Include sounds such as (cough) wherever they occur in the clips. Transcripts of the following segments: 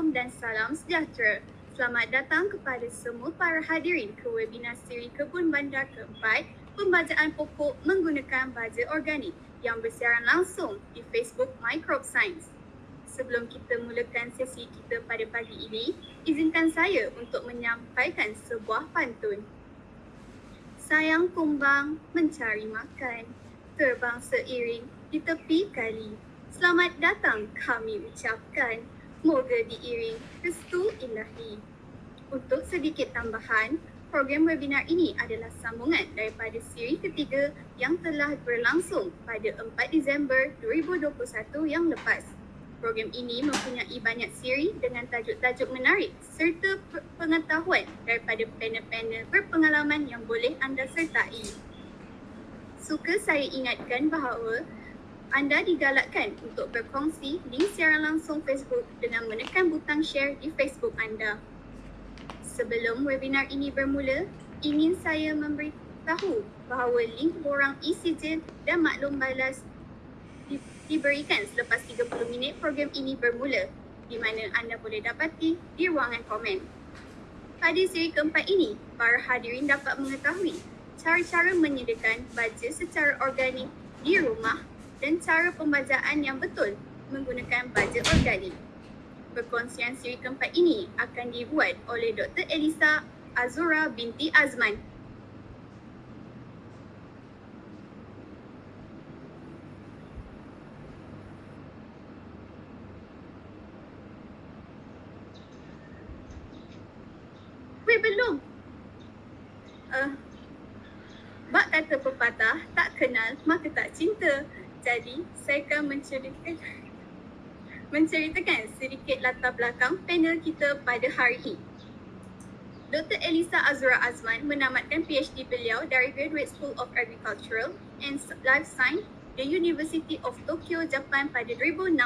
Assalamualaikum dan salam sejahtera. Selamat datang kepada semua para hadirin ke webinar siri Kebun Bandar keempat Pembajaan Pokok menggunakan Baja Organik yang bersiaran langsung di Facebook Microbe Science. Sebelum kita mulakan sesi kita pada pagi ini, izinkan saya untuk menyampaikan sebuah pantun. Sayang kumbang mencari makan, terbang seiring di tepi kali Selamat datang kami ucapkan. Moga diiring restu ilahi. Untuk sedikit tambahan, program webinar ini adalah sambungan daripada siri ketiga yang telah berlangsung pada 4 Disember 2021 yang lepas. Program ini mempunyai banyak siri dengan tajuk-tajuk menarik serta pengetahuan daripada panel-panel berpengalaman yang boleh anda sertai. Suka saya ingatkan bahawa anda digalakkan untuk berkongsi link siaran langsung Facebook dengan menekan butang share di Facebook anda. Sebelum webinar ini bermula, ingin saya memberitahu bahawa link borang e-sijil dan maklum balas di- diberikan selepas 30 minit program ini bermula di mana anda boleh dapati di ruangan komen. Pada siri keempat ini, para hadirin dapat mengetahui cara-cara menyediakan baja secara organik di rumah dan cara pembajaan yang betul menggunakan baja organik. Perkongsian siri keempat ini akan dibuat oleh Dr. Elisa Azura binti Azman. Weh belum. Uh, Bak kata pepatah, tak kenal maka tak cinta. Jadi, saya akan menceritakan (laughs) menceritakan sedikit latar belakang panel kita pada hari ini. Dr. Elisa Azura Azman menamatkan PhD beliau dari Graduate School of Agricultural and Life Science the University of Tokyo, Japan pada 2016.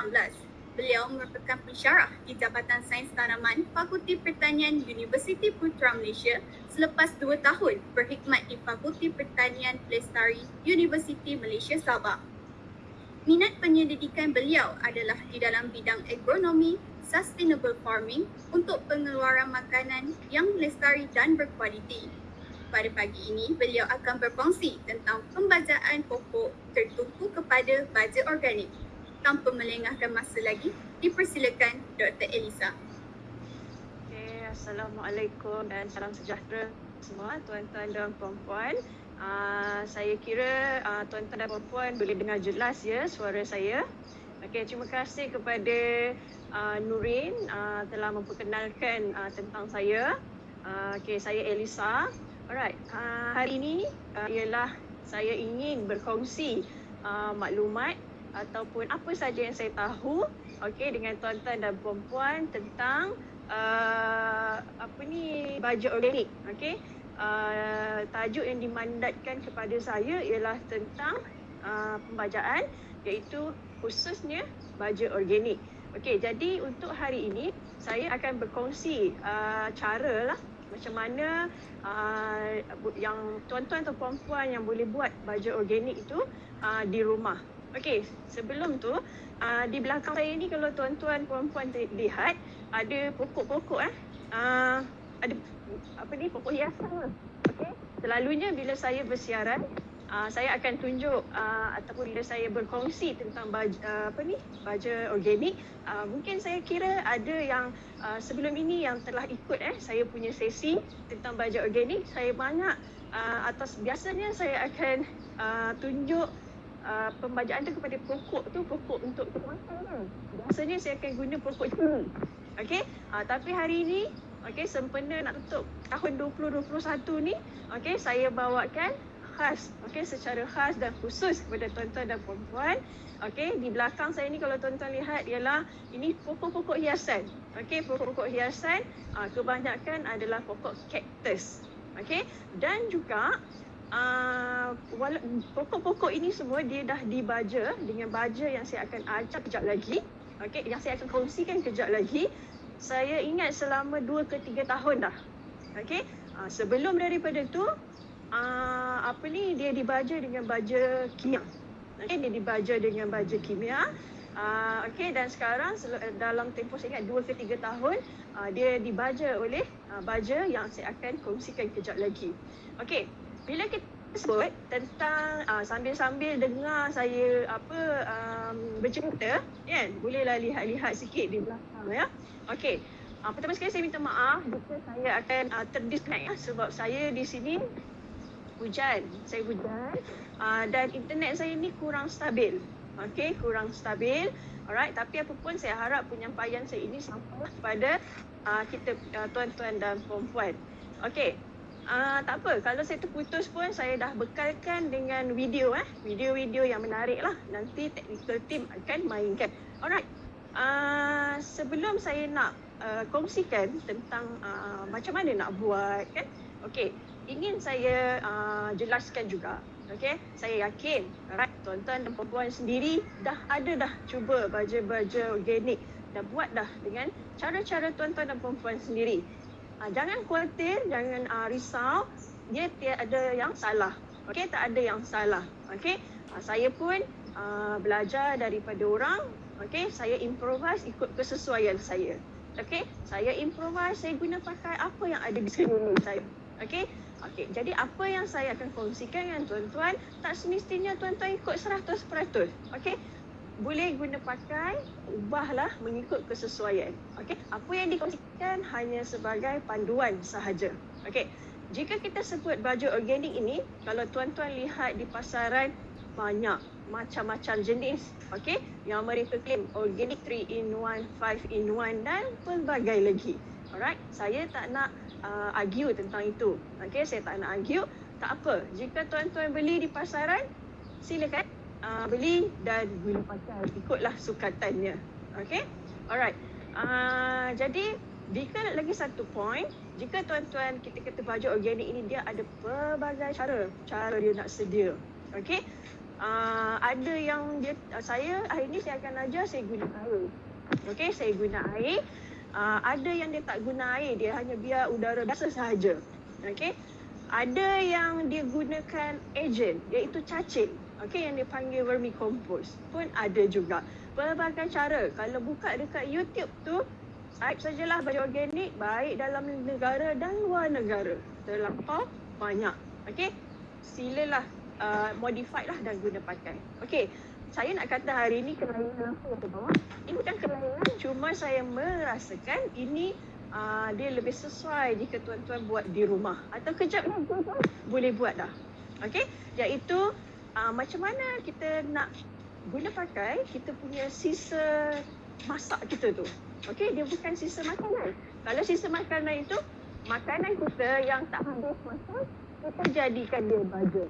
Beliau merupakan pensyarah di Jabatan Sains Tanaman Fakulti Pertanian Universiti Putra Malaysia selepas dua tahun berkhidmat di Fakulti Pertanian Lestari Universiti Malaysia Sabah. Minat penyelidikan beliau adalah di dalam bidang agronomi, sustainable farming untuk pengeluaran makanan yang lestari dan berkualiti. Pada pagi ini, beliau akan berkongsi tentang pembajaan pokok tertumpu kepada baja organik. Tanpa melengahkan masa lagi, dipersilakan Dr. Elisa. Okay, Assalamualaikum dan salam sejahtera semua tuan-tuan dan puan-puan. Uh, saya kira uh, tuan-tuan dan puan-puan boleh dengar jelas ya suara saya. Okey, terima kasih kepada uh, Nurin uh, telah memperkenalkan uh, tentang saya. Uh, Okey, saya Elisa. Alright, uh, hari ini uh, ialah saya ingin berkongsi uh, maklumat ataupun apa saja yang saya tahu okey dengan tuan-tuan dan puan-puan tentang uh, apa ni baja organik okey uh, tajuk yang dimandatkan kepada saya ialah tentang uh, pembajaan iaitu khususnya baja organik okey jadi untuk hari ini saya akan berkongsi uh, cara lah macam mana uh, yang tuan-tuan atau puan-puan yang boleh buat baja organik itu uh, di rumah Okey, sebelum tu uh, di belakang saya ni kalau tuan-tuan puan-puan lihat ada pokok-pokok eh. Uh, ada apa ni pokok hiasan lah. Okey. Selalunya bila saya bersiaran uh, saya akan tunjuk uh, ataupun bila saya berkongsi tentang baja, uh, apa ni baja organik uh, mungkin saya kira ada yang uh, sebelum ini yang telah ikut eh saya punya sesi tentang baja organik saya banyak uh, atas biasanya saya akan uh, tunjuk uh, pembajaan tu kepada pokok tu pokok untuk makan. Biasanya saya akan guna pokok ceri. Okey. Uh, tapi hari ini okey sempena nak tutup tahun 2021 ni okey saya bawakan khas okey secara khas dan khusus kepada tuan-tuan dan puan-puan. Okey di belakang saya ni kalau tuan-tuan lihat ialah ini pokok-pokok hiasan. Okey pokok-pokok hiasan uh, kebanyakan adalah pokok cactus. Okey dan juga Uh, pokok-pokok ini semua dia dah dibaja dengan baja yang saya akan ajar kejap lagi. Okey, yang saya akan kongsikan kejap lagi. Saya ingat selama 2 ke 3 tahun dah. Okey. Uh, sebelum daripada tu uh, apa ni dia dibaja dengan baja kimia. Okey, dia dibaja dengan baja kimia. Uh, okay dan sekarang dalam tempoh saya ingat 2 ke 3 tahun uh, dia dibaja oleh uh, baja yang saya akan kongsikan kejap lagi. Okay, bila kita sebut tentang uh, sambil-sambil dengar saya apa um, bercerita kan bolehlah lihat-lihat sikit di belakang ya. Okay, uh, pertama sekali saya minta maaf jika saya akan uh, terdisconnect ya, sebab saya di sini hujan, saya hujan uh, dan internet saya ni kurang stabil. Okey, kurang stabil. Alright, tapi apa pun saya harap penyampaian saya ini sampai kepada uh, kita uh, tuan-tuan dan puan-puan. Okey. Uh, tak apa, kalau saya terputus pun saya dah bekalkan dengan video eh. Video-video yang menarik lah. Nanti technical team akan mainkan. Alright. Uh, sebelum saya nak uh, kongsikan tentang uh, macam mana nak buat kan. Okey, ingin saya uh, jelaskan juga Okay, saya yakin right, tuan-tuan dan perempuan sendiri dah ada dah cuba baja-baja organik dah buat dah dengan cara-cara tuan-tuan dan perempuan sendiri. Uh, jangan khawatir, jangan uh, risau, dia tiada yang salah. Okay, tak ada yang salah. Okay, uh, saya pun uh, belajar daripada orang. Okay, saya improvise ikut kesesuaian saya. Okay, saya improvise, saya guna pakai apa yang ada di (laughs) sekeliling saya. Okay, Okey, jadi apa yang saya akan kongsikan dengan tuan-tuan, tak semestinya tuan-tuan ikut 100%. Okey? Boleh guna pakai, ubahlah mengikut kesesuaian. Okey? Apa yang dikongsikan hanya sebagai panduan sahaja. Okey? Jika kita sebut baju organik ini, kalau tuan-tuan lihat di pasaran banyak macam-macam jenis. Okey? Yang mereka claim organic 3 in 1, 5 in 1 dan pelbagai lagi. Alright? Saya tak nak uh, argue tentang itu. Okey, saya tak nak argue. Tak apa. Jika tuan-tuan beli di pasaran, silakan uh, beli dan guna pakai. Ikutlah sukatannya. Okey? Alright. Uh, jadi, jika lagi satu point, jika tuan-tuan kita kata baju organik ini dia ada pelbagai cara cara dia nak sedia. Okey? Uh, ada yang dia uh, saya hari ini saya akan ajar saya guna air. Okey, saya guna air uh, ada yang dia tak guna air dia hanya biar udara biasa sahaja okey ada yang dia gunakan agent iaitu cacing okey yang dipanggil vermicompost pun ada juga. Pelbagai cara. Kalau buka dekat YouTube tu type sajalah baju organik baik dalam negara dan luar negara. Terlampau banyak. Okey? Silalah uh, modified lah dan guna pakai. Okey saya nak kata hari ini kelainan ke bawah. Ini bukan kelainan, cuma saya merasakan ini uh, dia lebih sesuai jika tuan-tuan buat di rumah. Atau kejap tuan boleh buat dah. Okey, iaitu uh, macam mana kita nak guna pakai kita punya sisa masak kita tu. Okey, dia bukan sisa makanan. Kalau sisa makanan itu, makanan kita yang tak habis masak, kita jadikan dia baju.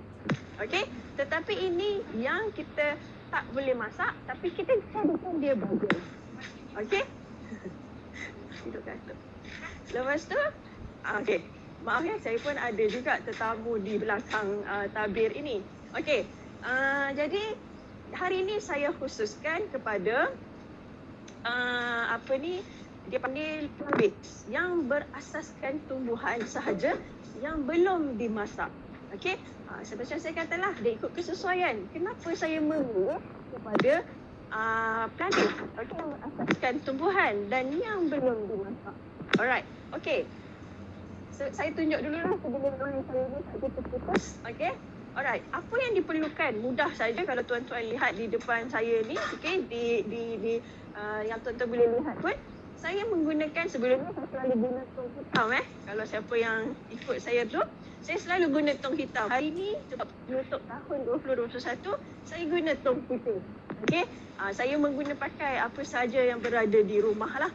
Okey, tetapi ini yang kita tak boleh masak tapi kita jadikan dia bagus. Okey? Lepas tu, ah, okey. Maaf ya, saya pun ada juga tetamu di belakang uh, tabir ini. Okey. Uh, jadi, hari ini saya khususkan kepada uh, apa ni, dia panggil plants yang berasaskan tumbuhan sahaja yang belum dimasak. Okey, uh, seperti yang saya katalah, dia ikut kesesuaian. Kenapa saya memilih kepada uh, planting? Okey, asaskan tumbuhan dan yang belum dimasak. Alright, okey. So, saya tunjuk dulu lah sebelum saya ni tak terputus. Okey. Alright, apa yang diperlukan? Mudah saja kalau tuan-tuan lihat di depan saya ni, okey, di di di uh, yang tuan-tuan boleh lihat pun saya menggunakan sebelum ni saya selalu guna tong hitam eh. Kalau siapa yang ikut saya tu, saya selalu guna tong hitam. Hari ni sebab menutup tahun 2021, saya guna tong putih. Okey. Uh, saya mengguna pakai apa saja yang berada di rumah lah.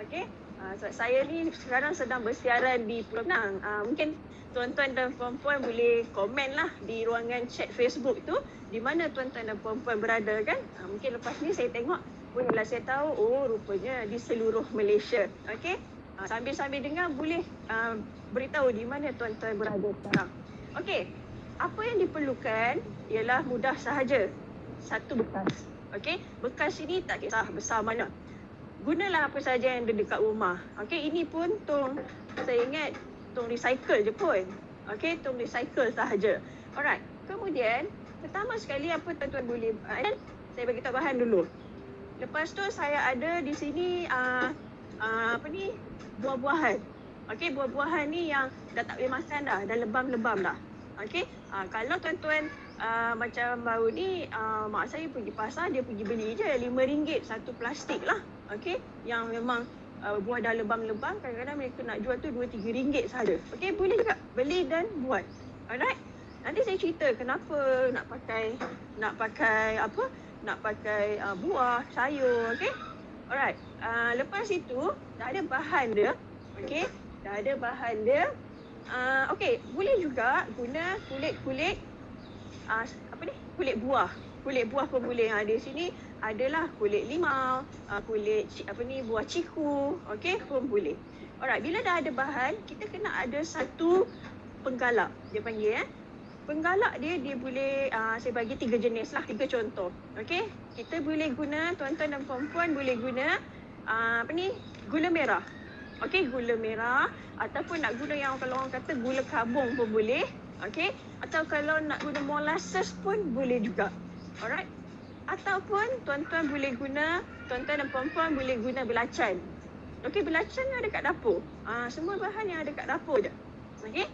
Okey. Uh, sebab saya ni sekarang sedang bersiaran di Pulau Pinang. Uh, mungkin tuan-tuan dan puan-puan boleh komen lah di ruangan chat Facebook tu di mana tuan-tuan dan puan-puan berada kan. Uh, mungkin lepas ni saya tengok bolehlah saya tahu oh rupanya di seluruh Malaysia. Okey. Uh, sambil-sambil dengar boleh uh, beritahu di mana tuan-tuan berada sekarang. Okey. Apa yang diperlukan ialah mudah sahaja. Satu bekas. Okey. Bekas ini tak kisah besar mana. Gunalah apa saja yang ada dekat rumah. Okey, ini pun tong saya ingat tong recycle je pun. Okey, tong recycle sahaja. Alright. Kemudian, pertama sekali apa tuan-tuan boleh buat? Saya bagi tahu bahan dulu Lepas tu saya ada di sini uh, uh, apa ni buah-buahan. Okey, buah-buahan ni yang dah tak boleh makan dah, dah lebam-lebam dah. Okey, uh, kalau tuan-tuan uh, macam baru ni uh, mak saya pergi pasar dia pergi beli je RM5 satu plastik lah. Okey, yang memang uh, buah dah lebam-lebam kadang-kadang mereka nak jual tu RM2 3 saja. Okey, boleh juga beli dan buat. Alright. Nanti saya cerita kenapa nak pakai nak pakai apa? Nak pakai uh, buah, sayur, okey? Alright. Uh, lepas itu dah ada bahan dia. Okey? Dah ada bahan dia. Uh, okey, boleh juga guna kulit-kulit uh, apa ni? Kulit buah. Kulit buah pun boleh. Ha, di sini adalah kulit limau, uh, kulit apa ni buah ciku, okey pun boleh. Alright, bila dah ada bahan, kita kena ada satu penggalak. Dia panggil eh. Penggalak dia dia boleh uh, saya bagi tiga jenis lah, tiga contoh. Okey, kita boleh guna tuan-tuan dan puan-puan boleh guna uh, apa ni? Gula merah. Okey, gula merah ataupun nak guna yang kalau orang kata gula kabung pun boleh. Okey, atau kalau nak guna molasses pun boleh juga. Alright. Ataupun tuan-tuan boleh guna, tuan-tuan dan puan-puan boleh guna belacan. Okey, belacan ada kat dapur. Uh, semua bahan yang ada kat dapur je. Okey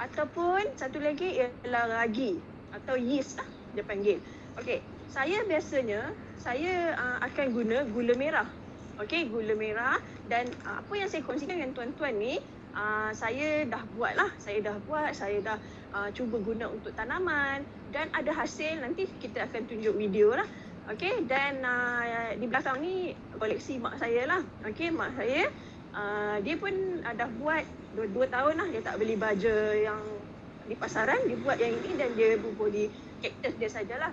ataupun satu lagi ialah ragi atau yeast lah dia panggil. Okey, saya biasanya saya uh, akan guna gula merah. Okey, gula merah dan uh, apa yang saya kongsikan dengan tuan-tuan ni uh, saya dah buat lah. Saya dah buat, saya dah uh, cuba guna untuk tanaman. Dan ada hasil nanti kita akan tunjuk video lah. Okey, dan uh, di belakang ni koleksi mak saya lah. Okey, mak saya uh, dia pun uh, dah buat dua, dua tahun lah. Dia tak beli baja yang di pasaran. Dia buat yang ini dan dia bubur di cactus dia sajalah.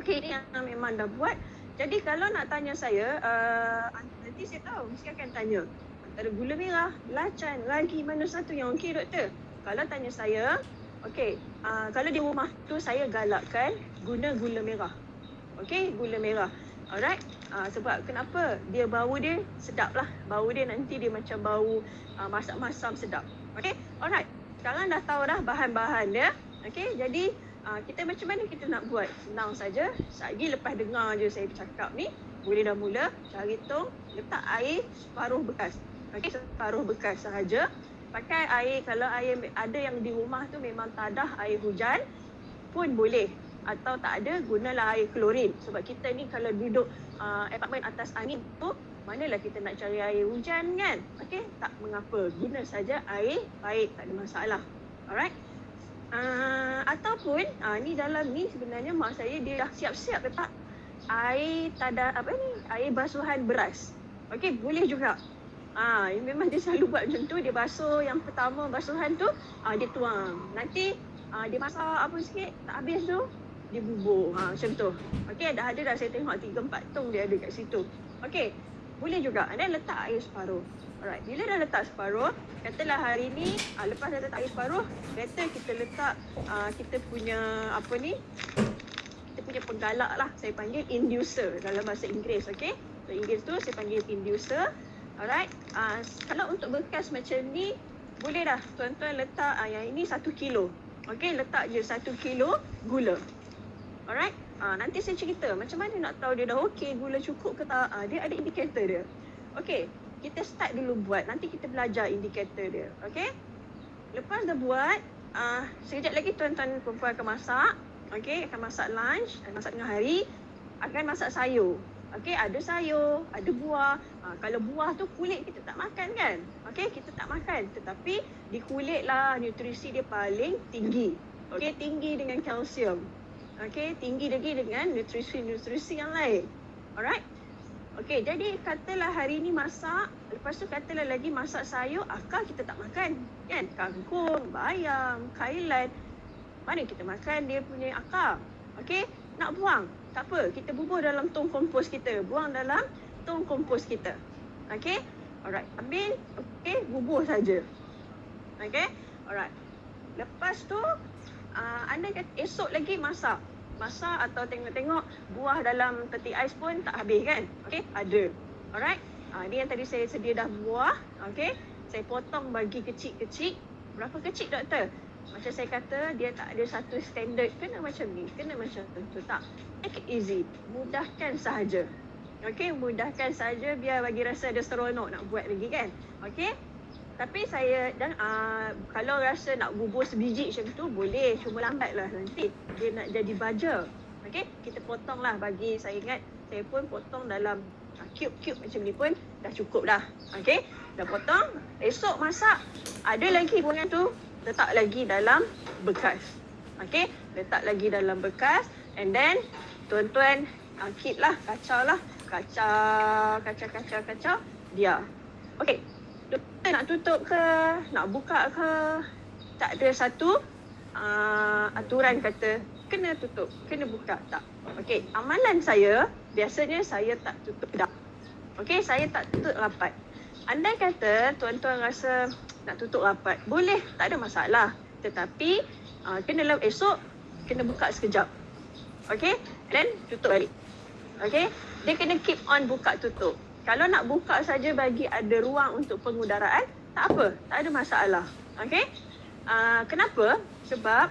Okey ini yang memang dah buat. Jadi kalau nak tanya saya uh, nanti saya tahu. Mesti akan tanya antara gula merah belacan ragi mana satu yang okey doktor kalau tanya saya okey uh, kalau di rumah tu saya galakkan guna gula merah okey gula merah Alright. Uh, sebab kenapa? Dia bau dia sedap lah. Bau dia nanti dia macam bau uh, masak masam sedap. Okay. Alright. Sekarang dah tahu dah bahan-bahan dia. Okay. Jadi uh, kita macam mana kita nak buat? Senang saja. Lagi lepas dengar je saya bercakap ni. Boleh dah mula. Cari tong. Letak air separuh bekas. Okay. Separuh bekas sahaja. Pakai air. Kalau air ada yang di rumah tu memang tadah air hujan pun boleh. Atau tak ada gunalah air klorin. Sebab kita ni kalau duduk uh, apartmen atas angin tu manalah kita nak cari air hujan kan? Okey? Tak mengapa. Guna saja air baik tak ada masalah. Alright? Uh, ataupun uh, ni dalam ni sebenarnya mak saya dia dah siap-siap letak air tada apa ni? Air basuhan beras. Okey? Boleh juga Uh, memang dia selalu buat macam tu. Dia basuh yang pertama basuhan tu, uh, dia tuang. Nanti uh, dia masak apa sikit, tak habis tu, dia bubur. Ha, macam tu. Okey, dah ada dah saya tengok 3 4 tong dia ada kat situ. Okey. Boleh juga. Dan letak air separuh. Alright. Bila dah letak separuh, katalah hari ni uh, lepas dah letak air separuh, better kita letak uh, kita punya apa ni? Kita punya penggalak lah. Saya panggil inducer dalam bahasa Inggeris, okey? So Inggeris tu saya panggil inducer. Alright. Uh, kalau untuk bekas macam ni, boleh dah tuan-tuan letak uh, yang ini 1 kilo. Okey, letak je 1 kilo gula. Alright. Uh, nanti saya cerita macam mana nak tahu dia dah okey, gula cukup ke tak. Uh, dia ada indikator dia. Okey. Kita start dulu buat. Nanti kita belajar indikator dia. Okey. Lepas dah buat, uh, sekejap lagi tuan-tuan perempuan akan masak. Okey, akan masak lunch, akan masak tengah hari, akan masak sayur. Okey, ada sayur, ada buah. Ha, kalau buah tu kulit kita tak makan kan? Okey, kita tak makan. Tetapi di kulit lah nutrisi dia paling tinggi. Okey, tinggi dengan kalsium. Okay, tinggi lagi dengan nutrisi-nutrisi yang lain. Alright? Okay, jadi katalah hari ni masak, lepas tu katalah lagi masak sayur, akar kita tak makan. Kan? Kangkung, bayam, kailan. Mana kita makan dia punya akar? Okay, nak buang. Tak apa, kita bubur dalam tong kompos kita. Buang dalam tong kompos kita. Okay? Alright, ambil. Okay, bubur saja. Okay? Alright. Lepas tu, uh, anda esok lagi masak. Masak atau tengok-tengok buah dalam peti ais pun tak habis kan? Okey, ada. Alright. Uh, ni yang tadi saya sedia dah buah. Okey. Saya potong bagi kecil-kecil. Berapa kecil doktor? Macam saya kata dia tak ada satu standard kena macam ni, kena macam tu tak. Make it easy. Mudahkan sahaja. Okey, mudahkan saja biar bagi rasa ada seronok nak buat lagi kan. Okey. Tapi saya dan uh, kalau rasa nak bubur sebiji macam tu boleh cuma lambatlah nanti dia nak jadi baja. Okey, kita potonglah bagi saya ingat saya pun potong dalam uh, cube-cube macam ni pun dah cukup dah. Okey, dah potong. Esok masak ada lagi buangan tu letak lagi dalam bekas. Okey, letak lagi dalam bekas and then tuan-tuan keep lah, kacau lah. Kacau, kacau, kacau, kacau. Dia. Okey, doktor nak tutup ke, nak buka ke, tak ada satu uh, aturan kata kena tutup, kena buka tak. Okey, amalan saya biasanya saya tak tutup dah. Okey, saya tak tutup rapat. Andai kata tuan-tuan rasa nak tutup rapat, boleh, tak ada masalah. Tetapi uh, kena dalam esok kena buka sekejap. Okey, then tutup balik. Okey, dia kena keep on buka tutup. Kalau nak buka saja bagi ada ruang untuk pengudaraan, tak apa, tak ada masalah. Okey? Uh, kenapa? Sebab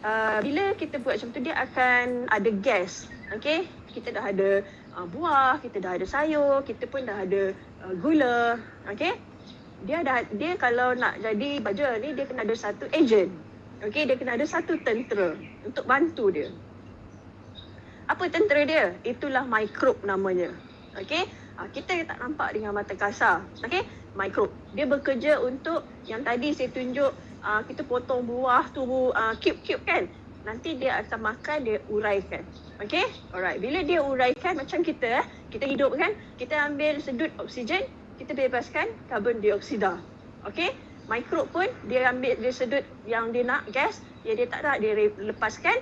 uh, bila kita buat macam tu dia akan ada gas. Okey? Kita dah ada uh, buah, kita dah ada sayur, kita pun dah ada uh, gula. Okey? Dia dah dia kalau nak jadi baja ni dia kena ada satu agent. Okey, dia kena ada satu tentera untuk bantu dia. Apa tentera dia? Itulah mikrob namanya. Okey? uh, kita tak nampak dengan mata kasar. Okey? Mikrob. Dia bekerja untuk yang tadi saya tunjuk uh, kita potong buah tu uh, cube-cube kan. Nanti dia akan makan dia uraikan. Okey? Alright. Bila dia uraikan macam kita eh, kita hidup kan, kita ambil sedut oksigen, kita bebaskan karbon dioksida. Okey? Mikrob pun dia ambil dia sedut yang dia nak gas, dia dia tak nak dia lepaskan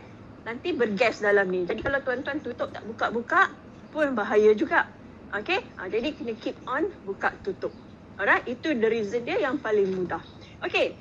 nanti bergas dalam ni. Jadi kalau tuan-tuan tutup tak buka-buka pun bahaya juga. Okay, ha, jadi kena keep on buka tutup. Alright, itu the reason dia yang paling mudah. Okay,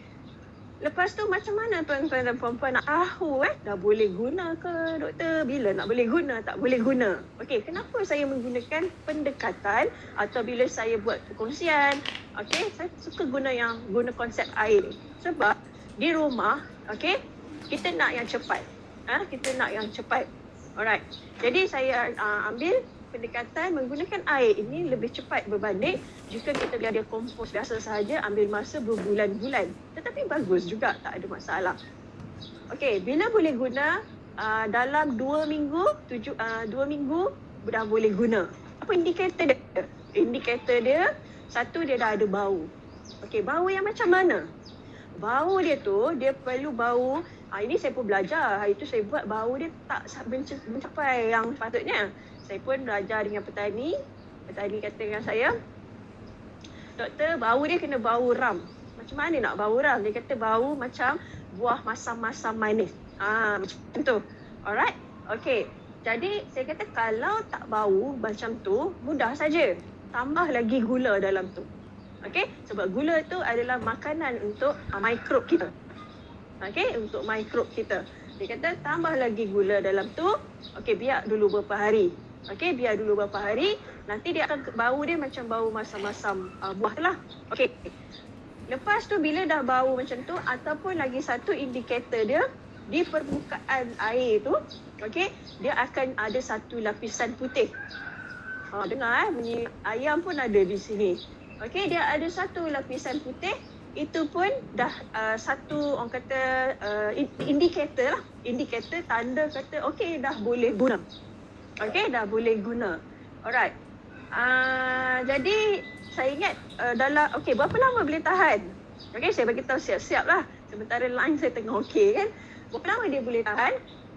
lepas tu macam mana tuan-tuan dan puan-puan nak tahu eh, dah boleh guna ke doktor? Bila nak boleh guna, tak boleh guna? Okay, kenapa saya menggunakan pendekatan atau bila saya buat perkongsian, okay, saya suka guna yang guna konsep air. Sebab di rumah, okay, kita nak yang cepat. Ha, kita nak yang cepat. Alright, jadi saya uh, ambil pendekatan menggunakan air ini lebih cepat berbanding jika kita biar dia kompos biasa sahaja ambil masa berbulan-bulan. Tetapi bagus juga, tak ada masalah. Okey, bila boleh guna uh, dalam dua minggu, tujuh, uh, dua minggu dah boleh guna. Apa indikator dia? Indikator dia, satu dia dah ada bau. Okey, bau yang macam mana? Bau dia tu, dia perlu bau Ah, ini saya pun belajar. Hari tu saya buat bau dia tak mencapai yang patutnya saya pun belajar dengan petani. Petani kata dengan saya, Doktor, bau dia kena bau ram. Macam mana nak bau ram? Dia kata bau macam buah masam-masam manis. Ah, macam tu. Alright? Okay. Jadi, saya kata kalau tak bau macam tu, mudah saja. Tambah lagi gula dalam tu. Okay? Sebab gula tu adalah makanan untuk uh, mikrob kita. Okay? Untuk mikrob kita. Dia kata tambah lagi gula dalam tu. Okay, biar dulu beberapa hari. Okey, biar dulu beberapa hari. Nanti dia akan bau dia macam bau masam-masam uh, buah tu lah. Okey. Lepas tu bila dah bau macam tu ataupun lagi satu indikator dia di permukaan air tu, okey, dia akan ada satu lapisan putih. Ha, dengar eh, bunyi ayam pun ada di sini. Okey, dia ada satu lapisan putih. Itu pun dah uh, satu orang kata uh, indikator lah. Indikator tanda kata okey dah boleh guna. Okay, dah boleh guna. Alright. Uh, jadi, saya ingat uh, dalam, okay, berapa lama boleh tahan? Okay, saya bagi tahu siap-siap lah. Sementara line saya tengah okay kan. Berapa lama dia boleh tahan?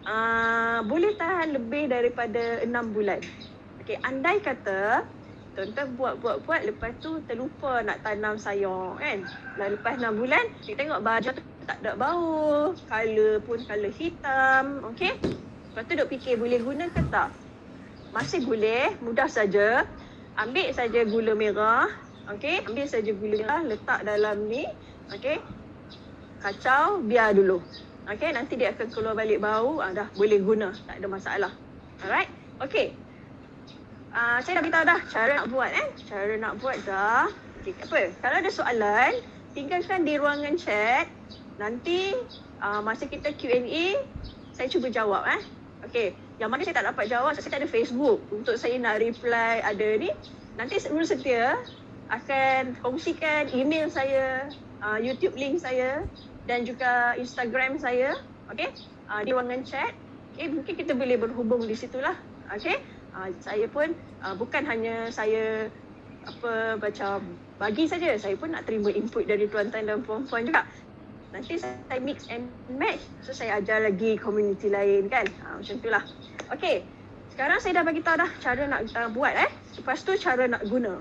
Uh, boleh tahan lebih daripada enam bulan. Okay, andai kata, tuan-tuan buat-buat-buat lepas tu terlupa nak tanam sayur kan. Dan lepas enam bulan, kita tengok baju tak ada bau. Color pun color hitam. Okay. Lepas tu duk fikir boleh guna ke tak? Masih boleh, mudah saja. Ambil saja gula merah. Okey, ambil saja gula merah, letak dalam ni. Okey. Kacau, biar dulu. Okey, nanti dia akan keluar balik bau, ah, dah boleh guna, tak ada masalah. Alright. Okey. Uh, saya dah beritahu dah cara nak buat eh. Cara nak buat dah. Okey, apa? Kalau ada soalan, tinggalkan di ruangan chat. Nanti uh, masa kita Q&A, saya cuba jawab eh. Okey. Yang mana saya tak dapat jawab, saya tak ada Facebook untuk saya nak reply ada ni. Nanti Rul setia akan kongsikan email saya, uh, YouTube link saya dan juga Instagram saya. Okay, uh, di ruangan chat. Okay, mungkin kita boleh berhubung di situlah. Okay, uh, saya pun uh, bukan hanya saya apa macam bagi saja saya pun nak terima input dari tuan-tuan dan puan-puan juga nanti saya mix and match so saya ajar lagi community lain kan? Ha, macam itulah okey sekarang saya dah bagi tahu dah cara nak uh, buat eh. Lepas tu cara nak guna.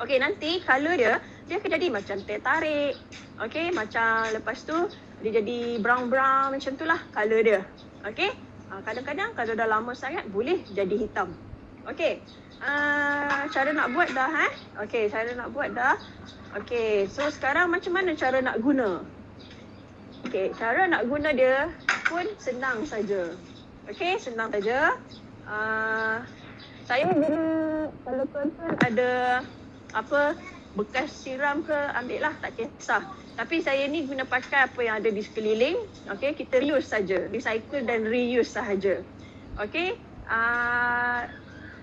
Okey nanti color dia dia akan jadi macam teh tarik. Okey macam lepas tu dia jadi brown brown macam itulah color dia. Okey uh, kadang-kadang kalau dah lama sangat boleh jadi hitam. Okey uh, cara nak buat dah eh. Okey, cara nak buat dah. Okey, so sekarang macam mana cara nak guna? Okey, cara nak guna dia pun senang saja. Okey, senang saja. Uh, saya guna kalau tuan-tuan ada apa bekas siram ke ambil lah tak kisah. Tapi saya ni guna pakai apa yang ada di sekeliling. Okey, kita reuse saja. Recycle dan reuse sahaja. Okey. Uh,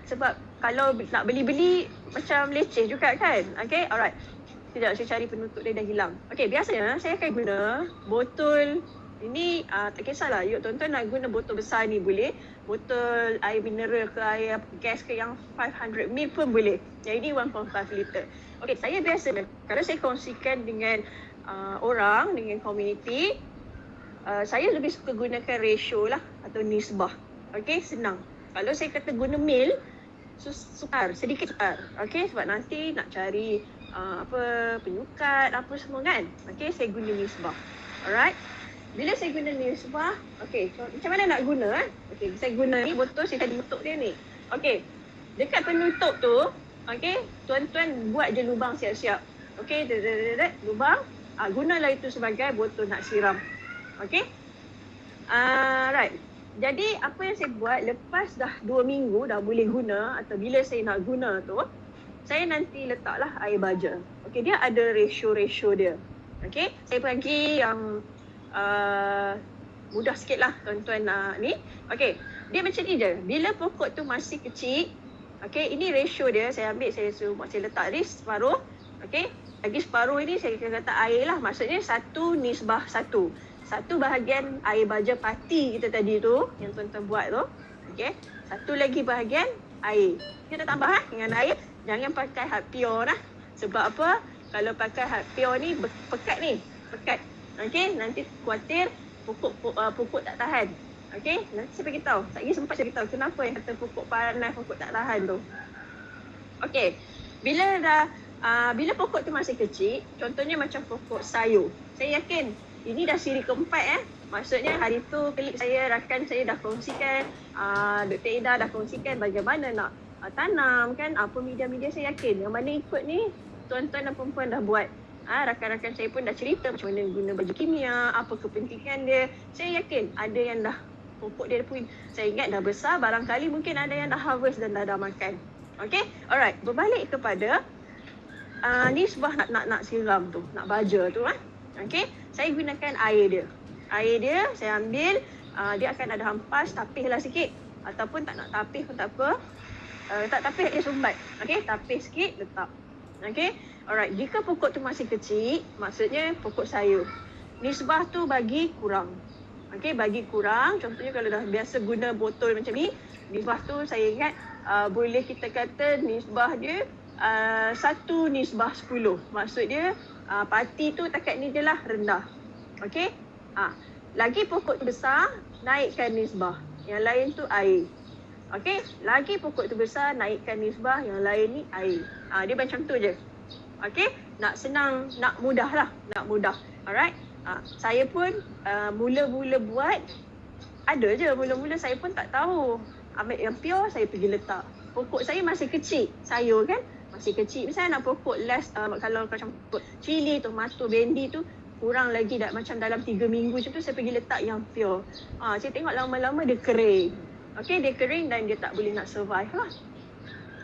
sebab kalau nak beli-beli macam leceh juga kan. Okay, alright. Sekejap saya cari penutup dia dah hilang. Okay, biasanya saya akan guna botol ini uh, tak kisahlah. Yuk tuan-tuan nak guna botol besar ni boleh. Botol air mineral ke air gas ke yang 500ml pun boleh. Yang ini 1.5 liter. Okay, saya biasa kalau saya kongsikan dengan uh, orang, dengan community, uh, saya lebih suka gunakan ratio lah atau nisbah. Okay, senang. Kalau saya kata guna mil, sukar, sedikit sukar. Okey, sebab nanti nak cari uh, apa penyukat apa semua kan. Okey, saya guna nisbah. Alright. Bila saya guna nisbah, okey, so, macam mana nak guna eh? Okey, saya guna ni botol saya tadi tutup dia ni. Okey. Dekat penutup tu, okey, tuan-tuan buat je lubang siap-siap. Okey, lubang. Ah, gunalah itu sebagai botol nak siram. Okey. Uh, right. Jadi apa yang saya buat lepas dah dua minggu dah boleh guna atau bila saya nak guna tu, saya nanti letaklah air baja. Okey, dia ada ratio-ratio dia. Okey, saya bagi yang uh, mudah sikit lah tuan-tuan uh, ni. Okey, dia macam ni je. Bila pokok tu masih kecil, okey, ini ratio dia. Saya ambil, saya suruh saya letak ni separuh. Okey, lagi separuh ini saya akan letak air lah. Maksudnya satu nisbah satu satu bahagian air baja pati kita tadi tu yang tuan-tuan buat tu okey satu lagi bahagian air kita tambah ha? dengan air jangan pakai hard pure lah. Sebab apa? Kalau pakai hard pure ni pekat ni. Pekat. Okey? Nanti khuatir pokok uh, pokok tak tahan. Okey? Nanti saya bagi tahu. Tak lagi sempat saya tahu kenapa yang kata pokok panas pokok tak tahan tu. Okey. Bila dah uh, bila pokok tu masih kecil contohnya macam pokok sayur. Saya yakin ini dah siri keempat eh. Maksudnya hari tu klik saya, rakan saya dah kongsikan, uh, Dr. Ida dah kongsikan bagaimana nak uh, tanam kan, apa media-media saya yakin. Yang mana ikut ni, tuan-tuan dan perempuan dah buat. Uh, rakan-rakan saya pun dah cerita macam mana guna baju kimia, apa kepentingan dia. Saya yakin ada yang dah pokok dia pun saya ingat dah besar, barangkali mungkin ada yang dah harvest dan dah dah makan. Okay, alright. Berbalik kepada uh, ni sebuah nak nak nak siram tu, nak baja tu ah. Okay, saya gunakan air dia. Air dia saya ambil, uh, dia akan ada hampas, tapih lah sikit. Ataupun tak nak tapih pun tak apa. Uh, tak tapih, dia sumbat. Okay, tapih sikit, letak. Okay, alright. Jika pokok tu masih kecil, maksudnya pokok sayur. Nisbah tu bagi kurang. Okay, bagi kurang. Contohnya kalau dah biasa guna botol macam ni, nisbah tu saya ingat uh, boleh kita kata nisbah dia uh, satu nisbah sepuluh. Maksud dia uh, parti tu takat ni je lah rendah. Okey? Uh, lagi pokok besar, naikkan nisbah. Yang lain tu air. Okey? Lagi pokok tu besar, naikkan nisbah. Yang lain ni air. Uh, dia macam tu je. Okey? Nak senang, nak mudah lah. Nak mudah. Alright? Uh, saya pun uh, mula-mula buat ada je mula-mula saya pun tak tahu. Ambil yang pure saya pergi letak. Pokok saya masih kecil, sayur kan? masih kecil. Misalnya nak pokok last uh, kalau macam pokok cili, tomato, bendi tu kurang lagi dah macam dalam 3 minggu macam tu saya pergi letak yang pure. Ah, saya tengok lama-lama dia kering. Okay, dia kering dan dia tak boleh nak survive lah.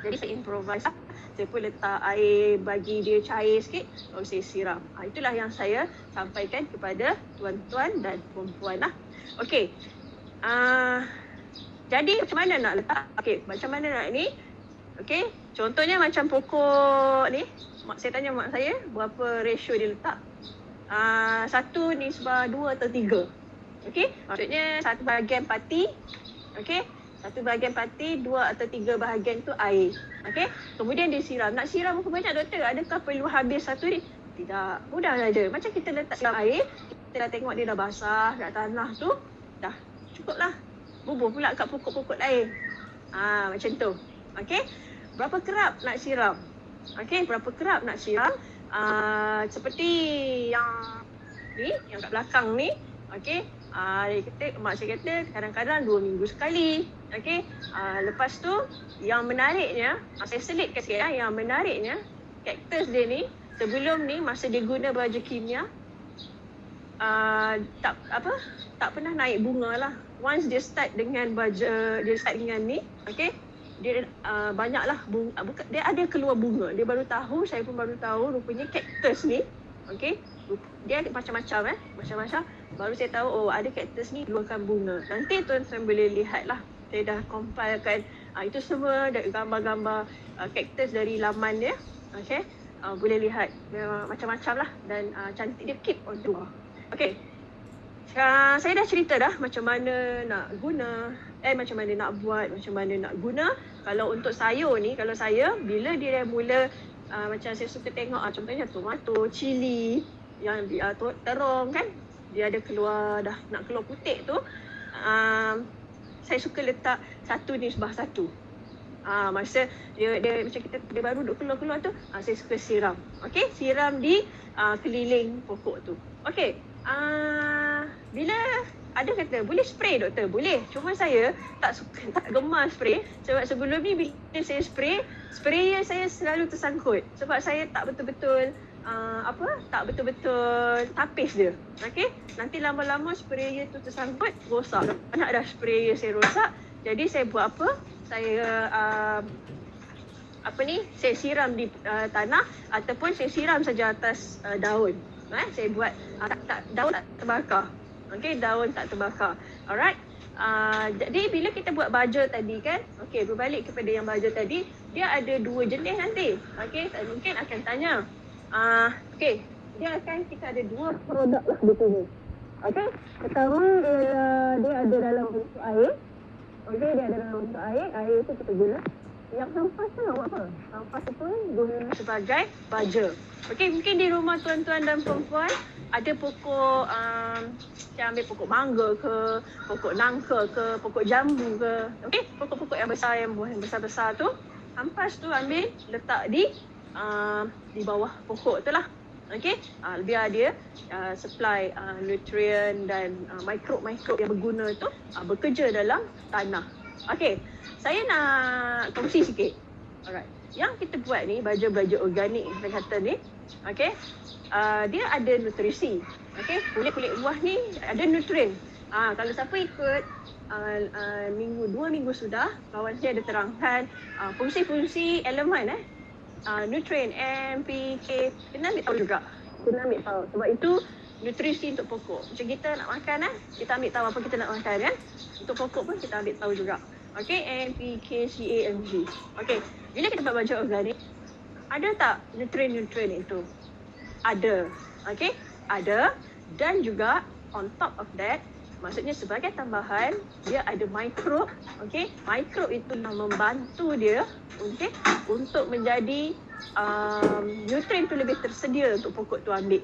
Jadi saya improvise lah. Saya pun letak air bagi dia cair sikit lalu saya siram. Ah, itulah yang saya sampaikan kepada tuan-tuan dan perempuan lah. Okay. Ah, Jadi macam mana nak letak? Okey, macam mana nak ni? Okey, contohnya macam pokok ni. Mak saya tanya mak saya berapa ratio dia letak. Uh, satu ni sebab dua atau tiga. Okey, maksudnya satu bahagian pati. Okey, satu bahagian pati, dua atau tiga bahagian tu air. Okey, kemudian dia siram. Nak siram berapa banyak doktor? Adakah perlu habis satu ni? Tidak, mudah saja. Macam kita letak dalam air, kita dah tengok dia dah basah, dah tanah tu, dah cukup lah bubuh pula kat pokok-pokok lain. Ah macam tu. Okey. Berapa kerap nak siram? Okey, berapa kerap nak siram? Ah seperti yang ni, yang kat belakang ni. Okey. Dia kata mak saya kata kadang-kadang dua minggu sekali. Okey. Ah lepas tu yang menariknya, ah, saya selitkan sikit ya, yang menariknya kaktus dia ni sebelum ni masa dia guna baju kimia uh, tak apa? Tak pernah naik bunga lah. Once dia start dengan baja dia start dengan ni okay dia uh, banyaklah bunga uh, bukan dia ada keluar bunga. Dia baru tahu saya pun baru tahu rupanya cactus ni okay dia macam-macam eh. Macam-macam. Baru saya tahu oh ada cactus ni keluarkan bunga. Nanti tuan-tuan boleh lihat lah saya dah compilekan uh, itu semua gambar-gambar uh, cactus dari laman dia. Okay uh, boleh lihat. Uh, macam-macam lah. Dan uh, cantik dia keep on dua. Okay Uh, saya dah cerita dah macam mana nak guna. Eh macam mana nak buat macam mana nak guna. Kalau untuk sayur ni kalau saya bila dia dah mula uh, macam saya suka tengok uh, contohnya tomato cili yang uh, terong kan? Dia ada keluar dah nak keluar putik tu uh, saya suka letak satu ni sebah satu. Ah masa dia dia macam kita dia baru duk keluar-keluar tu uh, saya suka siram. Okey, siram di uh, keliling pokok tu. Okey. Ah, bila ada kata boleh spray doktor? Boleh. Cuma saya tak suka tak gemar spray. Sebab sebelum ni bila saya spray sprayer saya selalu tersangkut. Sebab saya tak betul-betul uh, apa? Tak betul-betul tapis dia. Okey? Nanti lama-lama sprayer tu tersangkut rosak. Banyak dah sprayer saya rosak. Jadi saya buat apa? Saya uh, apa ni? Saya siram di uh, tanah ataupun saya siram saja atas uh, daun. Eh saya buat uh, tak, tak daun tak terbakar. Okey daun tak terbakar. Alright? Uh, jadi bila kita buat baja tadi kan? Okey berbalik kepada yang baja tadi dia ada dua jenis nanti. Okey mungkin akan tanya uh, okey dia akan kita ada dua produk lah di sini okey pertama dia, dia ada dalam bentuk air okey dia ada dalam bentuk air air itu kita guna yang hampas tu nak buat apa? Hampas tu guna sebagai baja. Okey, mungkin di rumah tuan-tuan dan perempuan ada pokok um, saya ambil pokok mangga ke, pokok nangka ke, pokok jambu ke. Okey, pokok-pokok yang besar yang buah yang besar-besar tu, hampas tu ambil letak di uh, di bawah pokok tu lah. Okey, uh, biar dia uh, supply uh, nutrien dan uh, mikrob-mikrob yang berguna tu uh, bekerja dalam tanah. Okey, saya nak kongsi sikit. Alright. Yang kita buat ni, baju-baju organik kita kata ni, okay, uh, dia ada nutrisi. Okay, kulit-kulit buah ni ada nutrien. Uh, kalau siapa ikut uh, uh, minggu, dua minggu sudah, kawan saya ada terangkan uh, fungsi-fungsi elemen eh. Uh, nutrien, M, P, K, kena ambil tahu juga. Kena ambil tahu. Sebab itu nutrisi untuk pokok. Macam kita nak makan eh, kita ambil tahu apa kita nak makan kan. Untuk pokok pun kita ambil tahu juga. Okay, N, P, K, C, A, M, G. Okay, bila kita buat baju organik, ada tak nutrien-nutrien itu? Ada. Okay, ada. Dan juga on top of that, maksudnya sebagai tambahan, dia ada mikrob. Okay, mikrob itu yang membantu dia okay, untuk menjadi um, nutrien itu lebih tersedia untuk pokok tu ambil.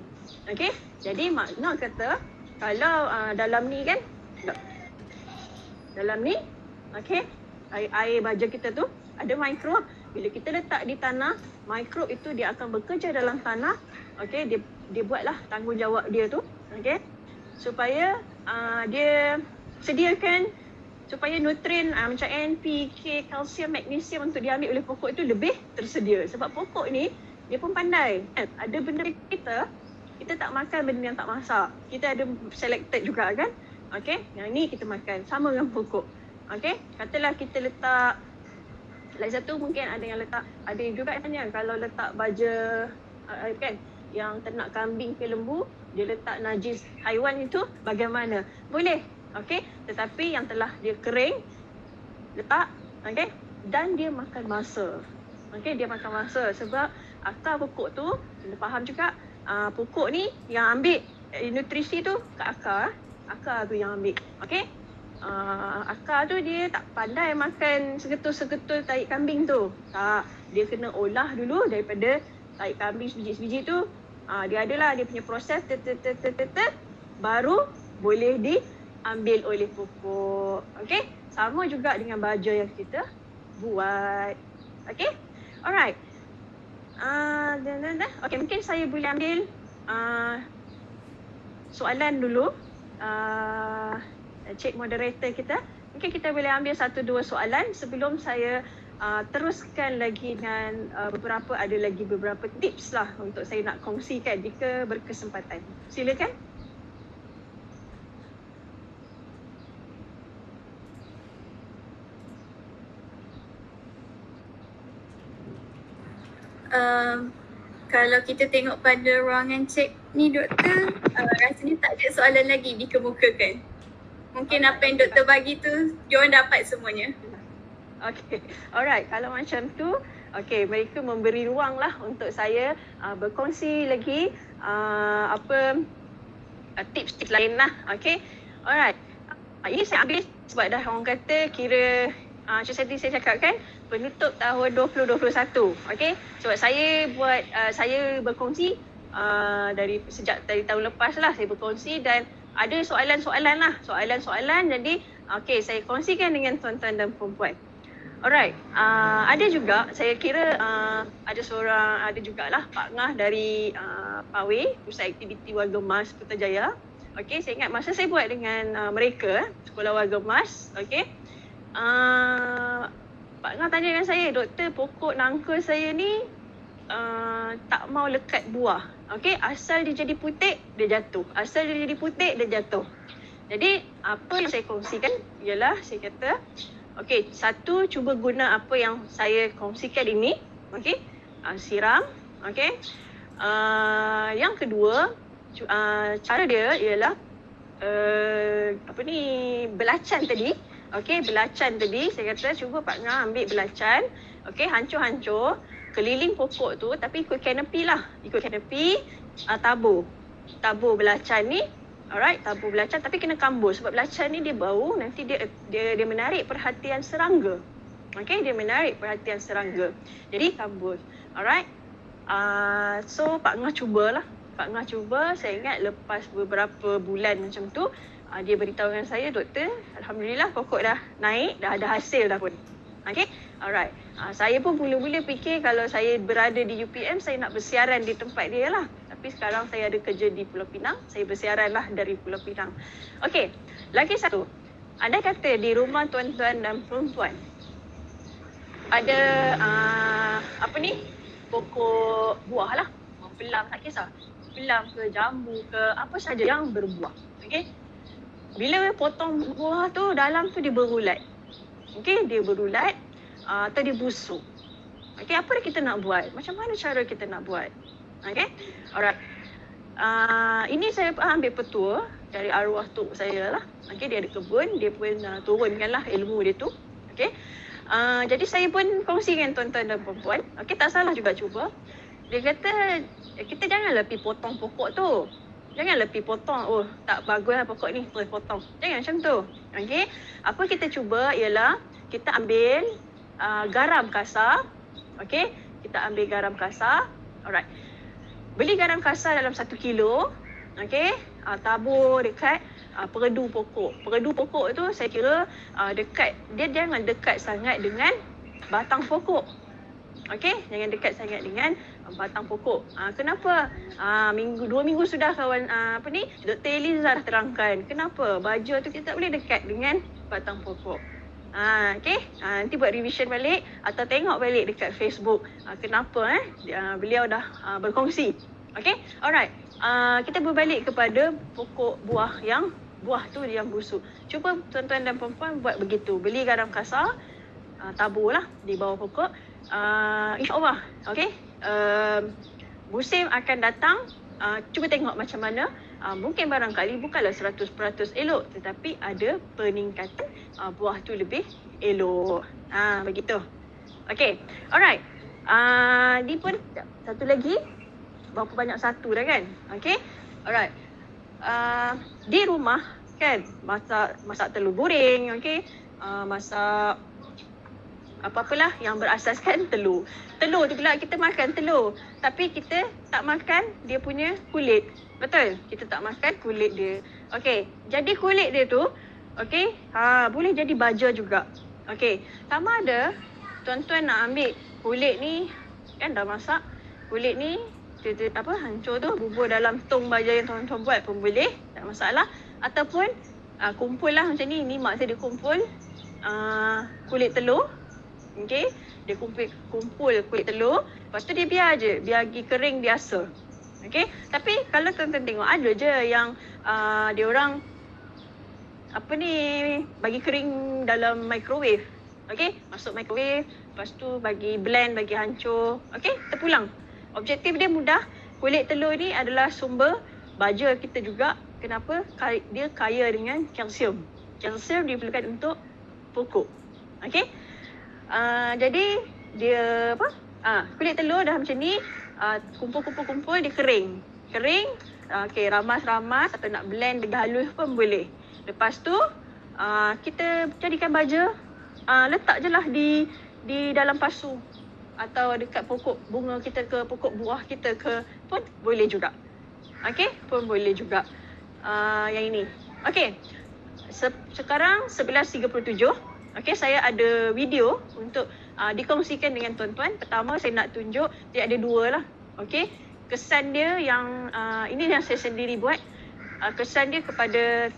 Okay, jadi makna kata, kalau uh, dalam ni kan, dalam ni okey? Air, air baja kita tu ada mikrob bila kita letak di tanah mikrob itu dia akan bekerja dalam tanah okey? Dia dia buatlah tanggungjawab dia tu okey supaya uh, dia sediakan supaya nutrien uh, macam N, P, K, kalsium, magnesium untuk diambil oleh pokok itu lebih tersedia. Sebab pokok ni dia pun pandai. Kan? Ada benda kita kita tak makan benda yang tak masak. Kita ada selected juga kan? Okey yang ni kita makan. Sama dengan pokok. Okay, katalah kita letak Lagi satu mungkin ada yang letak Ada juga yang tanya kalau letak baja uh, kan? Yang ternak kambing ke lembu Dia letak najis haiwan itu bagaimana Boleh, okay Tetapi yang telah dia kering letak, okay? Dan dia makan masa. Okay, dia makan masa sebab akar pokok tu, kena faham juga, uh, pokok ni yang ambil eh, nutrisi tu kat akar. Akar tu yang ambil. Okay? Uh, akar tu dia tak pandai makan segetul-segetul tahi kambing tu. Tak. Dia kena olah dulu daripada tahi kambing sebiji-sebiji tu. Uh, dia adalah dia punya proses ter, ter, ter, ter, ter, ter, baru boleh diambil oleh pokok. Okay? Sama juga dengan baja yang kita buat. Okay? Alright. Uh, dah, dah, dah. Okay, mungkin saya boleh ambil uh, soalan dulu. Uh, cik moderator kita. Mungkin kita boleh ambil satu dua soalan sebelum saya uh, teruskan lagi dengan uh, beberapa, ada lagi beberapa tips lah untuk saya nak kongsikan jika berkesempatan. Silakan. Um, kalau kita tengok pada ruangan cek ni doktor, uh, rasanya tak ada soalan lagi dikemukakan. Mungkin apa yang doktor bagi tu, diorang dapat semuanya. (laughs) Okay, alright. Kalau macam tu, okay, mereka memberi ruang lah untuk saya uh, berkongsi lagi uh, apa uh, tips-tips lain lah. Okay, alright. Uh, ini saya ambil sebab dah orang kata kira uh, macam tadi saya cakap kan, penutup tahun 2021. Okay, sebab saya buat, uh, saya berkongsi uh, dari sejak dari tahun lepas lah saya berkongsi dan ada soalan-soalan lah, soalan-soalan jadi okay saya kongsikan dengan tuan-tuan dan perempuan. Alright, uh, ada juga saya kira uh, ada seorang, ada jugalah Pak Ngah dari uh, PAWE, Pusat Aktiviti Warga Mas Putrajaya. Okay, saya ingat masa saya buat dengan uh, mereka, Sekolah Warga Mas, okay. Uh, Pak Ngah tanya dengan saya, doktor pokok nangka saya ni uh, tak mau lekat buah. Okay, asal dia jadi putik, dia jatuh. Asal dia jadi putik, dia jatuh. Jadi, apa yang saya kongsikan ialah saya kata, okay, satu, cuba guna apa yang saya kongsikan ini. Okay, uh, siram. Okay. Uh, yang kedua, uh, cara dia ialah uh, apa ni, belacan tadi. Okay, belacan tadi, saya kata cuba Pak Ngah ambil belacan. Okay, hancur-hancur keliling pokok tu tapi ikut kanopi lah. Ikut kanopi uh, tabur. Tabur belacan ni. Alright, tabur belacan tapi kena kambur sebab belacan ni dia bau nanti dia dia dia menarik perhatian serangga. Okay, dia menarik perhatian serangga. Jadi kambur. Alright. Uh, so Pak Ngah cubalah. Pak Ngah cuba, saya ingat lepas beberapa bulan macam tu, uh, dia beritahu dengan saya, doktor, Alhamdulillah pokok dah naik, dah ada hasil dah pun. Okay, alright. Uh, saya pun mula-mula fikir kalau saya berada di UPM, saya nak bersiaran di tempat dia lah. Tapi sekarang saya ada kerja di Pulau Pinang, saya bersiaran lah dari Pulau Pinang. Okay, lagi satu. Anda kata di rumah tuan-tuan dan perempuan, ada uh, apa ni, pokok buah lah. Pelam, tak kisah. Pelam ke, jambu ke, apa saja yang berbuah. Okay. Bila potong buah tu, dalam tu dia berulat. Okay, dia berulat uh, atau dia busuk. Okay, apa yang kita nak buat? Macam mana cara kita nak buat? Okay, alright. Uh, ini saya ambil petua dari arwah tu saya lah. Okay, dia ada kebun, dia pun uh, turunkan lah ilmu dia tu. Okay, uh, jadi saya pun kongsi dengan tuan-tuan dan perempuan. Okay, tak salah juga cuba. Dia kata, kita janganlah pergi potong pokok tu. Janganlah pergi potong, oh tak bagus lah pokok ni, boleh potong. Jangan macam tu. Okay, apa kita cuba ialah kita ambil uh, garam kasar. Okay, kita ambil garam kasar. Alright. Beli garam kasar dalam satu kilo. Okay, uh, tabur dekat uh, peredu pokok. Peredu pokok tu saya kira uh, dekat, dia jangan dekat sangat dengan batang pokok. Okay, jangan dekat sangat dengan batang pokok. Uh, kenapa? Uh, minggu dua minggu sudah kawan uh, apa ni? Dr. Eliza dah terangkan. Kenapa? Baju tu kita tak boleh dekat dengan batang pokok. Uh, okay, uh, nanti buat revision balik atau tengok balik dekat Facebook. Uh, kenapa eh? Uh, beliau dah uh, berkongsi. Okay, alright. Uh, kita berbalik kepada pokok buah yang buah tu yang busuk. Cuba tuan-tuan dan perempuan buat begitu. Beli garam kasar, uh, tabur lah di bawah pokok uh, insyaAllah okay uh, musim akan datang uh, cuba tengok macam mana uh, mungkin barangkali bukanlah 100% elok tetapi ada peningkatan uh, buah tu lebih elok. Ha, begitu. Okay, alright. Uh, ni pun satu lagi. Berapa banyak satu dah kan? Okay, alright. Uh, di rumah kan masak masak telur goreng, okay. Uh, masak apa-apalah yang berasaskan (laughs) telur. Telur tu pula kita makan telur. Tapi kita tak makan dia punya kulit. Betul? Kita tak makan kulit dia. Okey, jadi kulit dia tu okey, ha boleh jadi baja juga. Okey, sama ada tuan-tuan nak ambil kulit ni kan dah masak. Kulit ni dia, apa hancur tu bubur dalam tong baja yang tuan-tuan buat pun boleh, tak masalah. Ataupun uh, kumpul lah macam ni. Ni mak saya dia kumpul uh, kulit telur Okay. Dia kumpul, kumpul kulit telur. Lepas tu dia biar je. Biar pergi kering biasa. Okay. Tapi kalau tuan-tuan tengok ada je yang uh, dia orang apa ni bagi kering dalam microwave. Okay. Masuk microwave. Lepas tu bagi blend, bagi hancur. Okay. Terpulang. Objektif dia mudah. Kulit telur ni adalah sumber baja kita juga. Kenapa? Dia kaya dengan kalsium. Kalsium diperlukan untuk pokok. Okay. Uh, jadi dia apa? Ah, uh, kulit telur dah macam ni, uh, kumpul-kumpul-kumpul dia kering. Kering, uh, okey ramas-ramas atau nak blend dengan halus pun boleh. Lepas tu uh, kita jadikan baja, uh, letak je lah di di dalam pasu atau dekat pokok bunga kita ke pokok buah kita ke pun boleh juga. Okey, pun boleh juga. Uh, yang ini. Okey. Se- sekarang 11.37. Okay, saya ada video untuk uh, dikongsikan dengan tuan-tuan. Pertama, saya nak tunjuk dia ada dua lah. Okay, kesan dia yang uh, ini yang saya sendiri buat. Uh, kesan dia kepada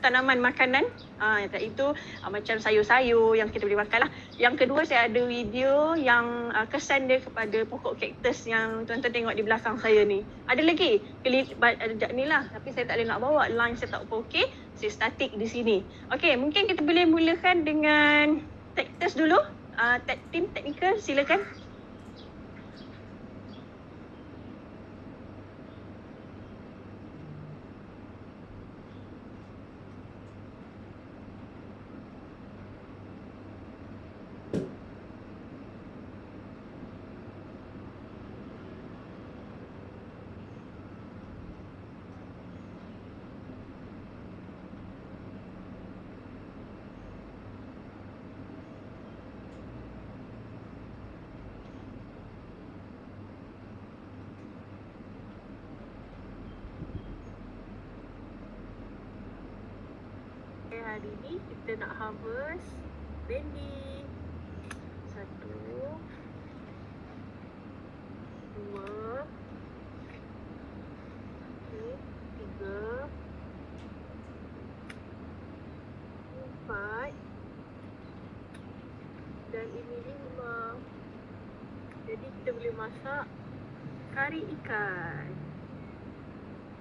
tanaman makanan uh, iaitu uh, macam sayur-sayur yang kita boleh makan lah. Yang kedua saya ada video yang uh, kesan dia kepada pokok kaktus yang tuan-tuan tengok di belakang saya ni. Ada lagi klip ada ni lah tapi saya tak boleh nak bawa line saya tak okey. Saya statik di sini. Okey, mungkin kita boleh mulakan dengan kaktus dulu. Uh, team technical silakan. Hari ni kita nak harvest bendi satu dua okay, tiga empat dan ini lima. Jadi kita boleh masak kari ikan.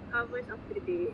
Harvest of the day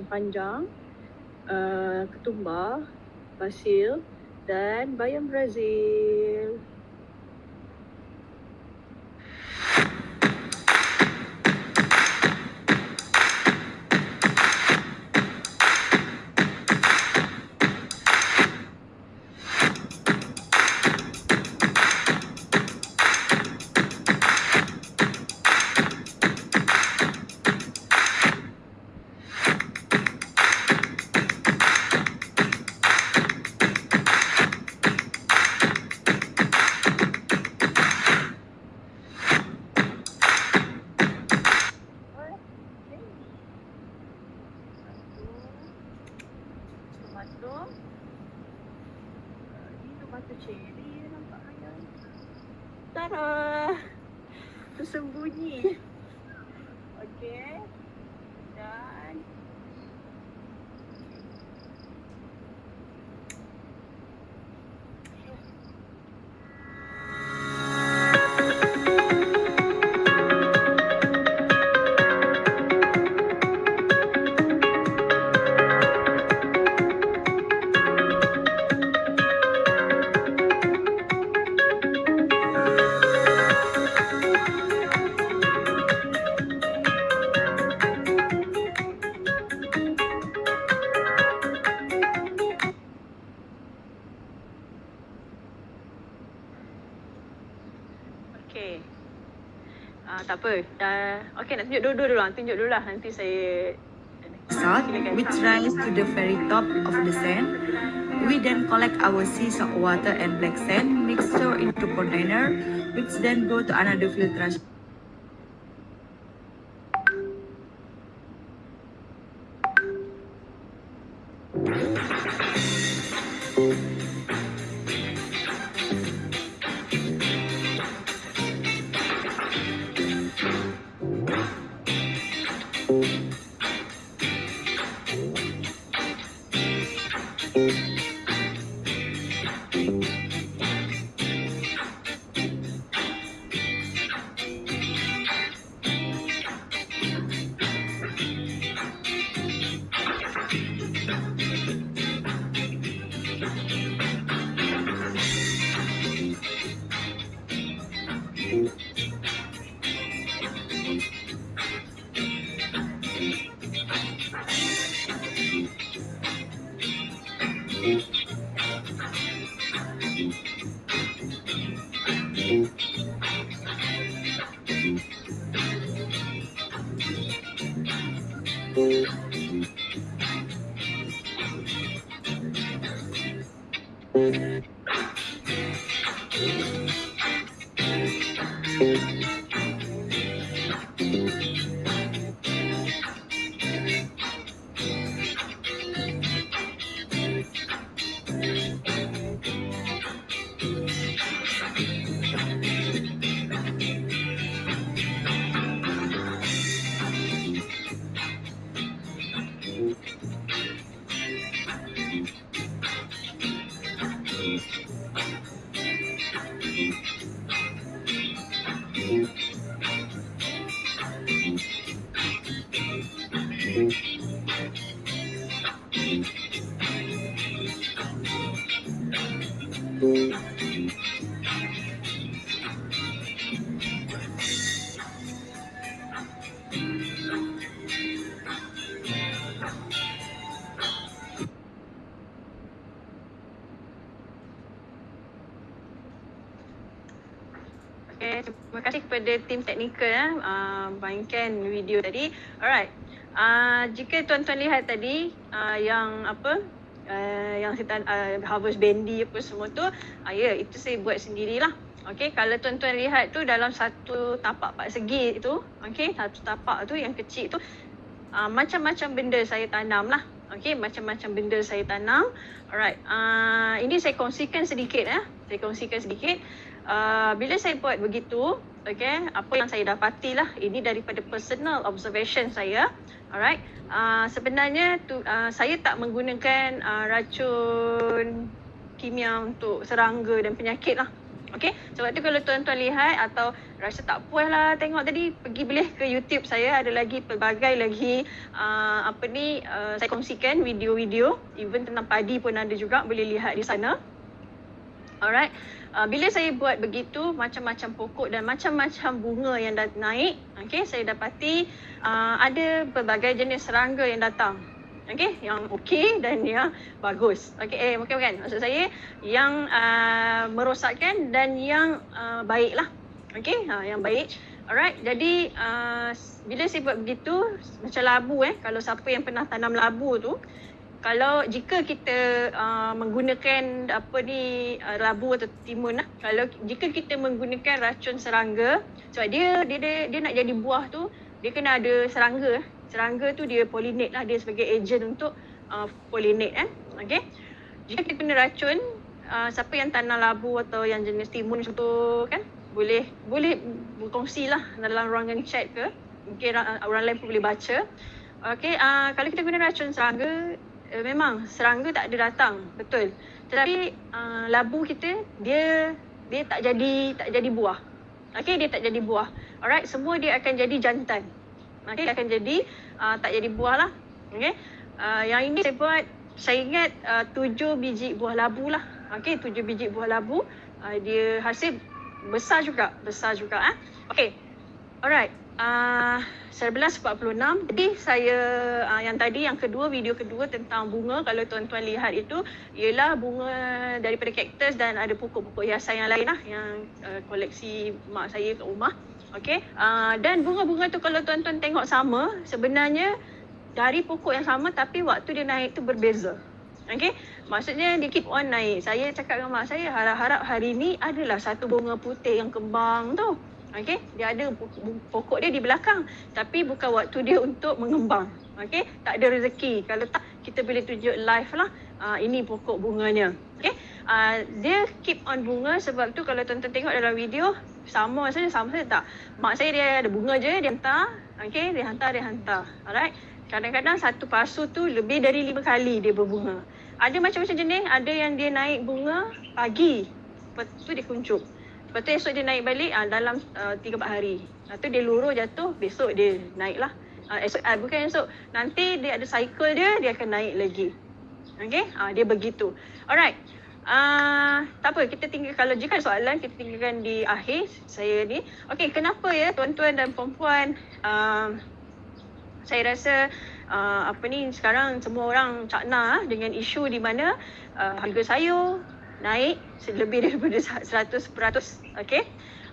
kacang panjang, uh, ketumbar, basil dan bayam Brazil. Okey nak tunjuk dulu dulu. Tunjuk dulu lah nanti saya salt which rise to the very top of the sand. We then collect our sea salt water and black sand mixture into container which then go to another filtration. Okay, terima kasih kepada tim teknikal ya, uh, mainkan video tadi. Alright. Uh, jika tuan-tuan lihat tadi uh, yang apa uh, yang kita uh, harvest bendy apa semua tu, uh, ya yeah, itu saya buat sendirilah. Okay, kalau tuan-tuan lihat tu dalam satu tapak empat segi tu, okay, satu tapak tu yang kecil tu, uh, macam-macam benda saya tanam lah. Okay, macam-macam benda saya tanam. Alright, uh, ini saya kongsikan sedikit ya. Saya kongsikan sedikit. Uh, bila saya buat begitu, okay, apa yang saya dapati lah, ini daripada personal observation saya. Alright, uh, sebenarnya tu, uh, saya tak menggunakan uh, racun kimia untuk serangga dan penyakit lah. Okay, sebab tu kalau tuan-tuan lihat atau rasa tak puas lah tengok tadi, pergi boleh ke YouTube saya ada lagi pelbagai lagi uh, apa ni uh, saya kongsikan video-video, even tentang padi pun ada juga boleh lihat di sana. Alright, uh, bila saya buat begitu macam-macam pokok dan macam-macam bunga yang dah naik, okay, saya dapati uh, ada pelbagai jenis serangga yang datang. Okay, yang okey dan yang bagus. Okay, eh bukan bukan. Maksud saya yang uh, merosakkan dan yang uh, baik lah. Okay, uh, yang baik. Alright, jadi uh, bila saya buat begitu, macam labu eh, kalau siapa yang pernah tanam labu tu, kalau jika kita uh, menggunakan apa ni uh, labu atau timun lah kalau jika kita menggunakan racun serangga sebab dia dia dia, dia nak jadi buah tu dia kena ada serangga. Serangga tu dia pollinate lah dia sebagai agent untuk uh, pollinate eh. Okey? Jika kita guna racun uh, siapa yang tanam labu atau yang jenis timun macam tu kan? Boleh boleh berkongsi lah dalam ruangan chat ke. Mungkin orang lain pun boleh baca. Okey uh, kalau kita guna racun serangga uh, memang serangga tak ada datang betul tetapi uh, labu kita dia dia tak jadi tak jadi buah okey dia tak jadi buah alright semua dia akan jadi jantan okey akan jadi uh, tak jadi buah lah okey uh, yang ini saya buat saya ingat uh, tujuh biji buah labu lah okey tujuh biji buah labu uh, dia hasil besar juga, besar juga ah. Eh? Okey. Alright. Uh, 11.46 Jadi saya uh, yang tadi yang kedua video kedua tentang bunga kalau tuan-tuan lihat itu ialah bunga daripada kaktus dan ada pokok-pokok hiasan yang lain lah yang uh, koleksi mak saya kat rumah. Okey. Uh, dan bunga-bunga tu kalau tuan-tuan tengok sama sebenarnya dari pokok yang sama tapi waktu dia naik tu berbeza. Okay. Maksudnya dia keep on naik. Saya cakap dengan mak saya harap-harap hari ni adalah satu bunga putih yang kembang tu. Okay. Dia ada pokok dia di belakang. Tapi bukan waktu dia untuk mengembang. Okay. Tak ada rezeki. Kalau tak kita boleh tunjuk live lah. Uh, ini pokok bunganya. Okay. Uh, dia keep on bunga sebab tu kalau tuan-tuan tengok dalam video sama saja sama saja tak. Mak saya dia ada bunga je dia hantar. Okay. Dia hantar dia hantar. Alright. Kadang-kadang satu pasu tu lebih dari lima kali dia berbunga ada macam-macam jenis ada yang dia naik bunga pagi lepas tu dia kuncup lepas tu esok dia naik balik uh, dalam uh, 3-4 hari. Lepas tu dia luruh jatuh besok dia naik lah uh, esok, uh, bukan esok. Nanti dia ada cycle dia dia akan naik lagi. Okay uh, dia begitu. Alright. Uh, tak apa, kita tinggal kalau jika soalan kita tinggalkan di akhir saya ni. Okey, kenapa ya tuan-tuan dan puan-puan uh, saya rasa uh, apa ni sekarang semua orang cakna dengan isu di mana uh, harga sayur naik lebih daripada 100%. Okey.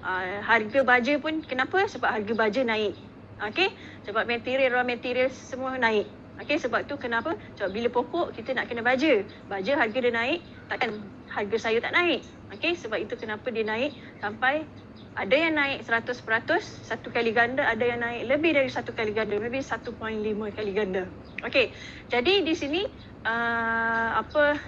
Uh, harga baja pun kenapa? Sebab harga baja naik. Okey. Sebab material raw material semua naik. Okey sebab tu kenapa? Sebab bila pokok kita nak kena baja. Baja harga dia naik, takkan harga sayur tak naik. Okey sebab itu kenapa dia naik sampai ada yang naik 100% satu kali ganda, ada yang naik lebih dari satu kali ganda, lebih 1.5 kali ganda. Okey, jadi di sini uh, apa,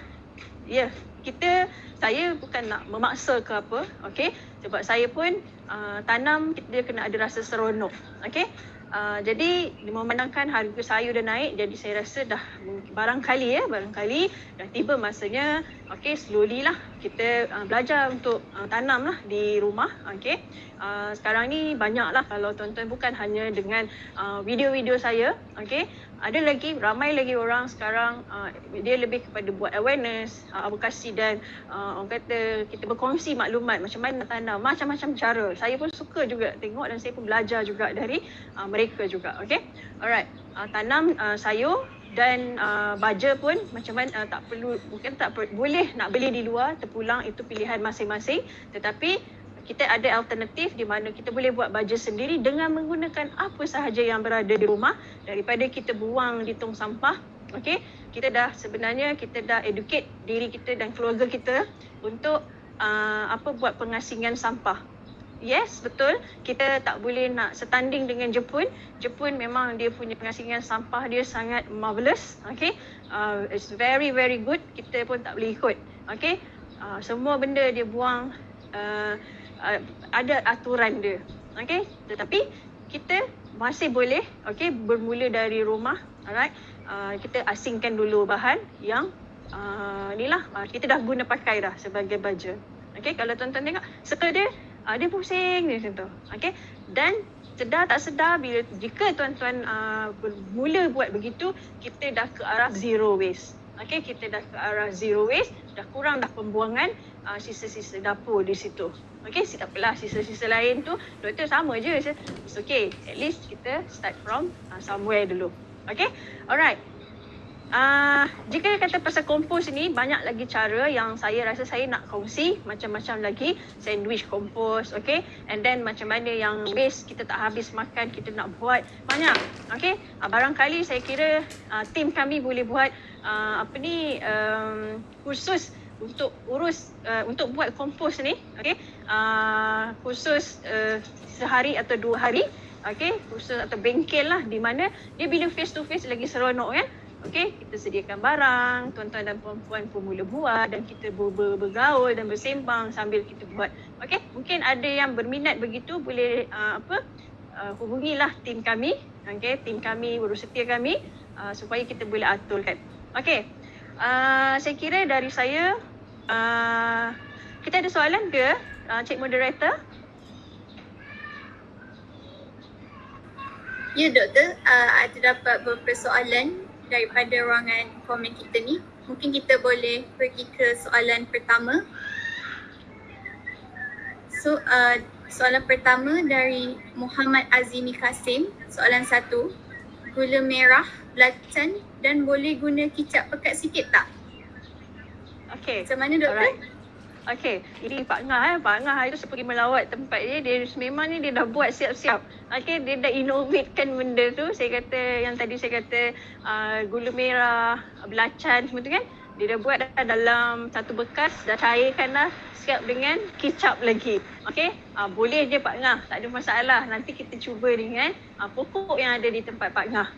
ya yeah, kita, saya bukan nak memaksa ke apa, okey, sebab saya pun uh, tanam dia kena ada rasa seronok, okey. Uh, jadi memandangkan harga sayur dah naik jadi saya rasa dah barangkali ya barangkali dah tiba masanya okey slowly lah kita uh, belajar untuk uh, tanam lah di rumah okey? Uh, sekarang ni banyak lah kalau tuan-tuan bukan hanya dengan uh, video-video saya okey? Ada lagi ramai lagi orang sekarang uh, dia lebih kepada buat awareness uh, advokasi dan uh, orang kata kita berkongsi maklumat macam mana tanam macam-macam cara. Saya pun suka juga tengok dan saya pun belajar juga dari uh, mereka juga okey? Alright uh, tanam uh, sayur dan uh, baja pun macam mana uh, tak perlu mungkin tak per, boleh nak beli di luar terpulang itu pilihan masing-masing tetapi kita ada alternatif di mana kita boleh buat baja sendiri dengan menggunakan apa sahaja yang berada di rumah daripada kita buang di tong sampah. Okey, kita dah sebenarnya kita dah educate diri kita dan keluarga kita untuk uh, apa buat pengasingan sampah. Yes, betul. Kita tak boleh nak setanding dengan Jepun. Jepun memang dia punya pengasingan sampah dia sangat marvelous. Okay. Uh, it's very, very good. Kita pun tak boleh ikut. Okay. Uh, semua benda dia buang uh, uh, ada aturan dia. Okey, tetapi kita masih boleh okey bermula dari rumah. Alright. Uh, kita asingkan dulu bahan yang uh, inilah uh, kita dah guna pakai dah sebagai baju. Okey, kalau tuan-tuan tengok circle dia uh, dia pusing dia macam tu. Okey. Dan sedar tak sedar bila jika tuan-tuan uh, bermula buat begitu, kita dah ke arah zero waste. Okey, kita dah ke arah zero waste, dah kurang dah pembuangan uh, sisa-sisa dapur di situ. Okay, tak apalah sisa-sisa lain tu doktor sama je. It's okay. At least kita start from uh, somewhere dulu. Okay, alright. Uh, jika kata pasal kompos ni banyak lagi cara yang saya rasa saya nak kongsi macam-macam lagi. Sandwich kompos okay and then macam mana yang waste kita tak habis makan kita nak buat. Banyak okay uh, barangkali saya kira uh, tim kami boleh buat uh, apa ni um, khusus untuk urus uh, untuk buat kompos ni okey? Uh, khusus uh, sehari atau dua hari okey? Khusus atau bengkel lah di mana dia bila face to face lagi seronok kan okey kita sediakan barang tuan-tuan dan puan-puan pun mula buat dan kita ber- ber- bergaul dan bersembang sambil kita buat Okey, mungkin ada yang berminat begitu boleh uh, apa uh, hubungilah tim kami. Okey, tim kami, guru setia kami uh, supaya kita boleh aturkan. Okey. Uh, saya kira dari saya uh, kita ada soalan ke uh, Cik Moderator? Ya doktor, uh, ada dapat beberapa soalan daripada ruangan komen kita ni. Mungkin kita boleh pergi ke soalan pertama. So uh, soalan pertama dari Muhammad Azimi Kasim. Soalan satu, gula merah, belacan dan boleh guna kicap pekat sikit tak? Okey. Macam mana doktor? Alright. Okey, ini Pak Ngah eh. Pak Ngah hari tu pergi melawat tempat dia. Dia memang ni dia dah buat siap-siap. Okey, dia dah innovatekan benda tu. Saya kata yang tadi saya kata uh, gula merah, belacan semua tu kan. Dia dah buat dah dalam satu bekas, dah cairkan dah siap dengan kicap lagi. Okey, uh, boleh je Pak Ngah. Tak ada masalah. Nanti kita cuba dengan uh, pokok yang ada di tempat Pak Ngah.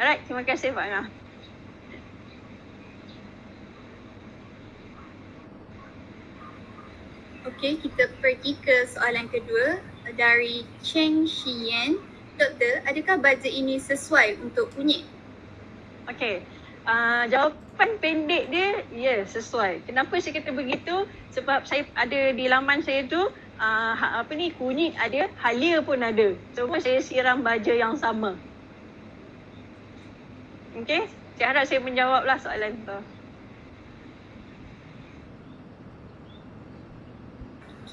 Alright, terima kasih Pak Ngah. Okey, kita pergi ke soalan kedua dari Cheng Xian. Doktor, adakah bajet ini sesuai untuk kunyit? Okey. Uh, jawapan pendek dia, ya yeah, sesuai. Kenapa saya kata begitu? Sebab saya ada di laman saya tu, uh, apa ni, kunyit ada, halia pun ada. Semua saya siram baja yang sama. Okey, saya harap saya menjawablah soalan tu.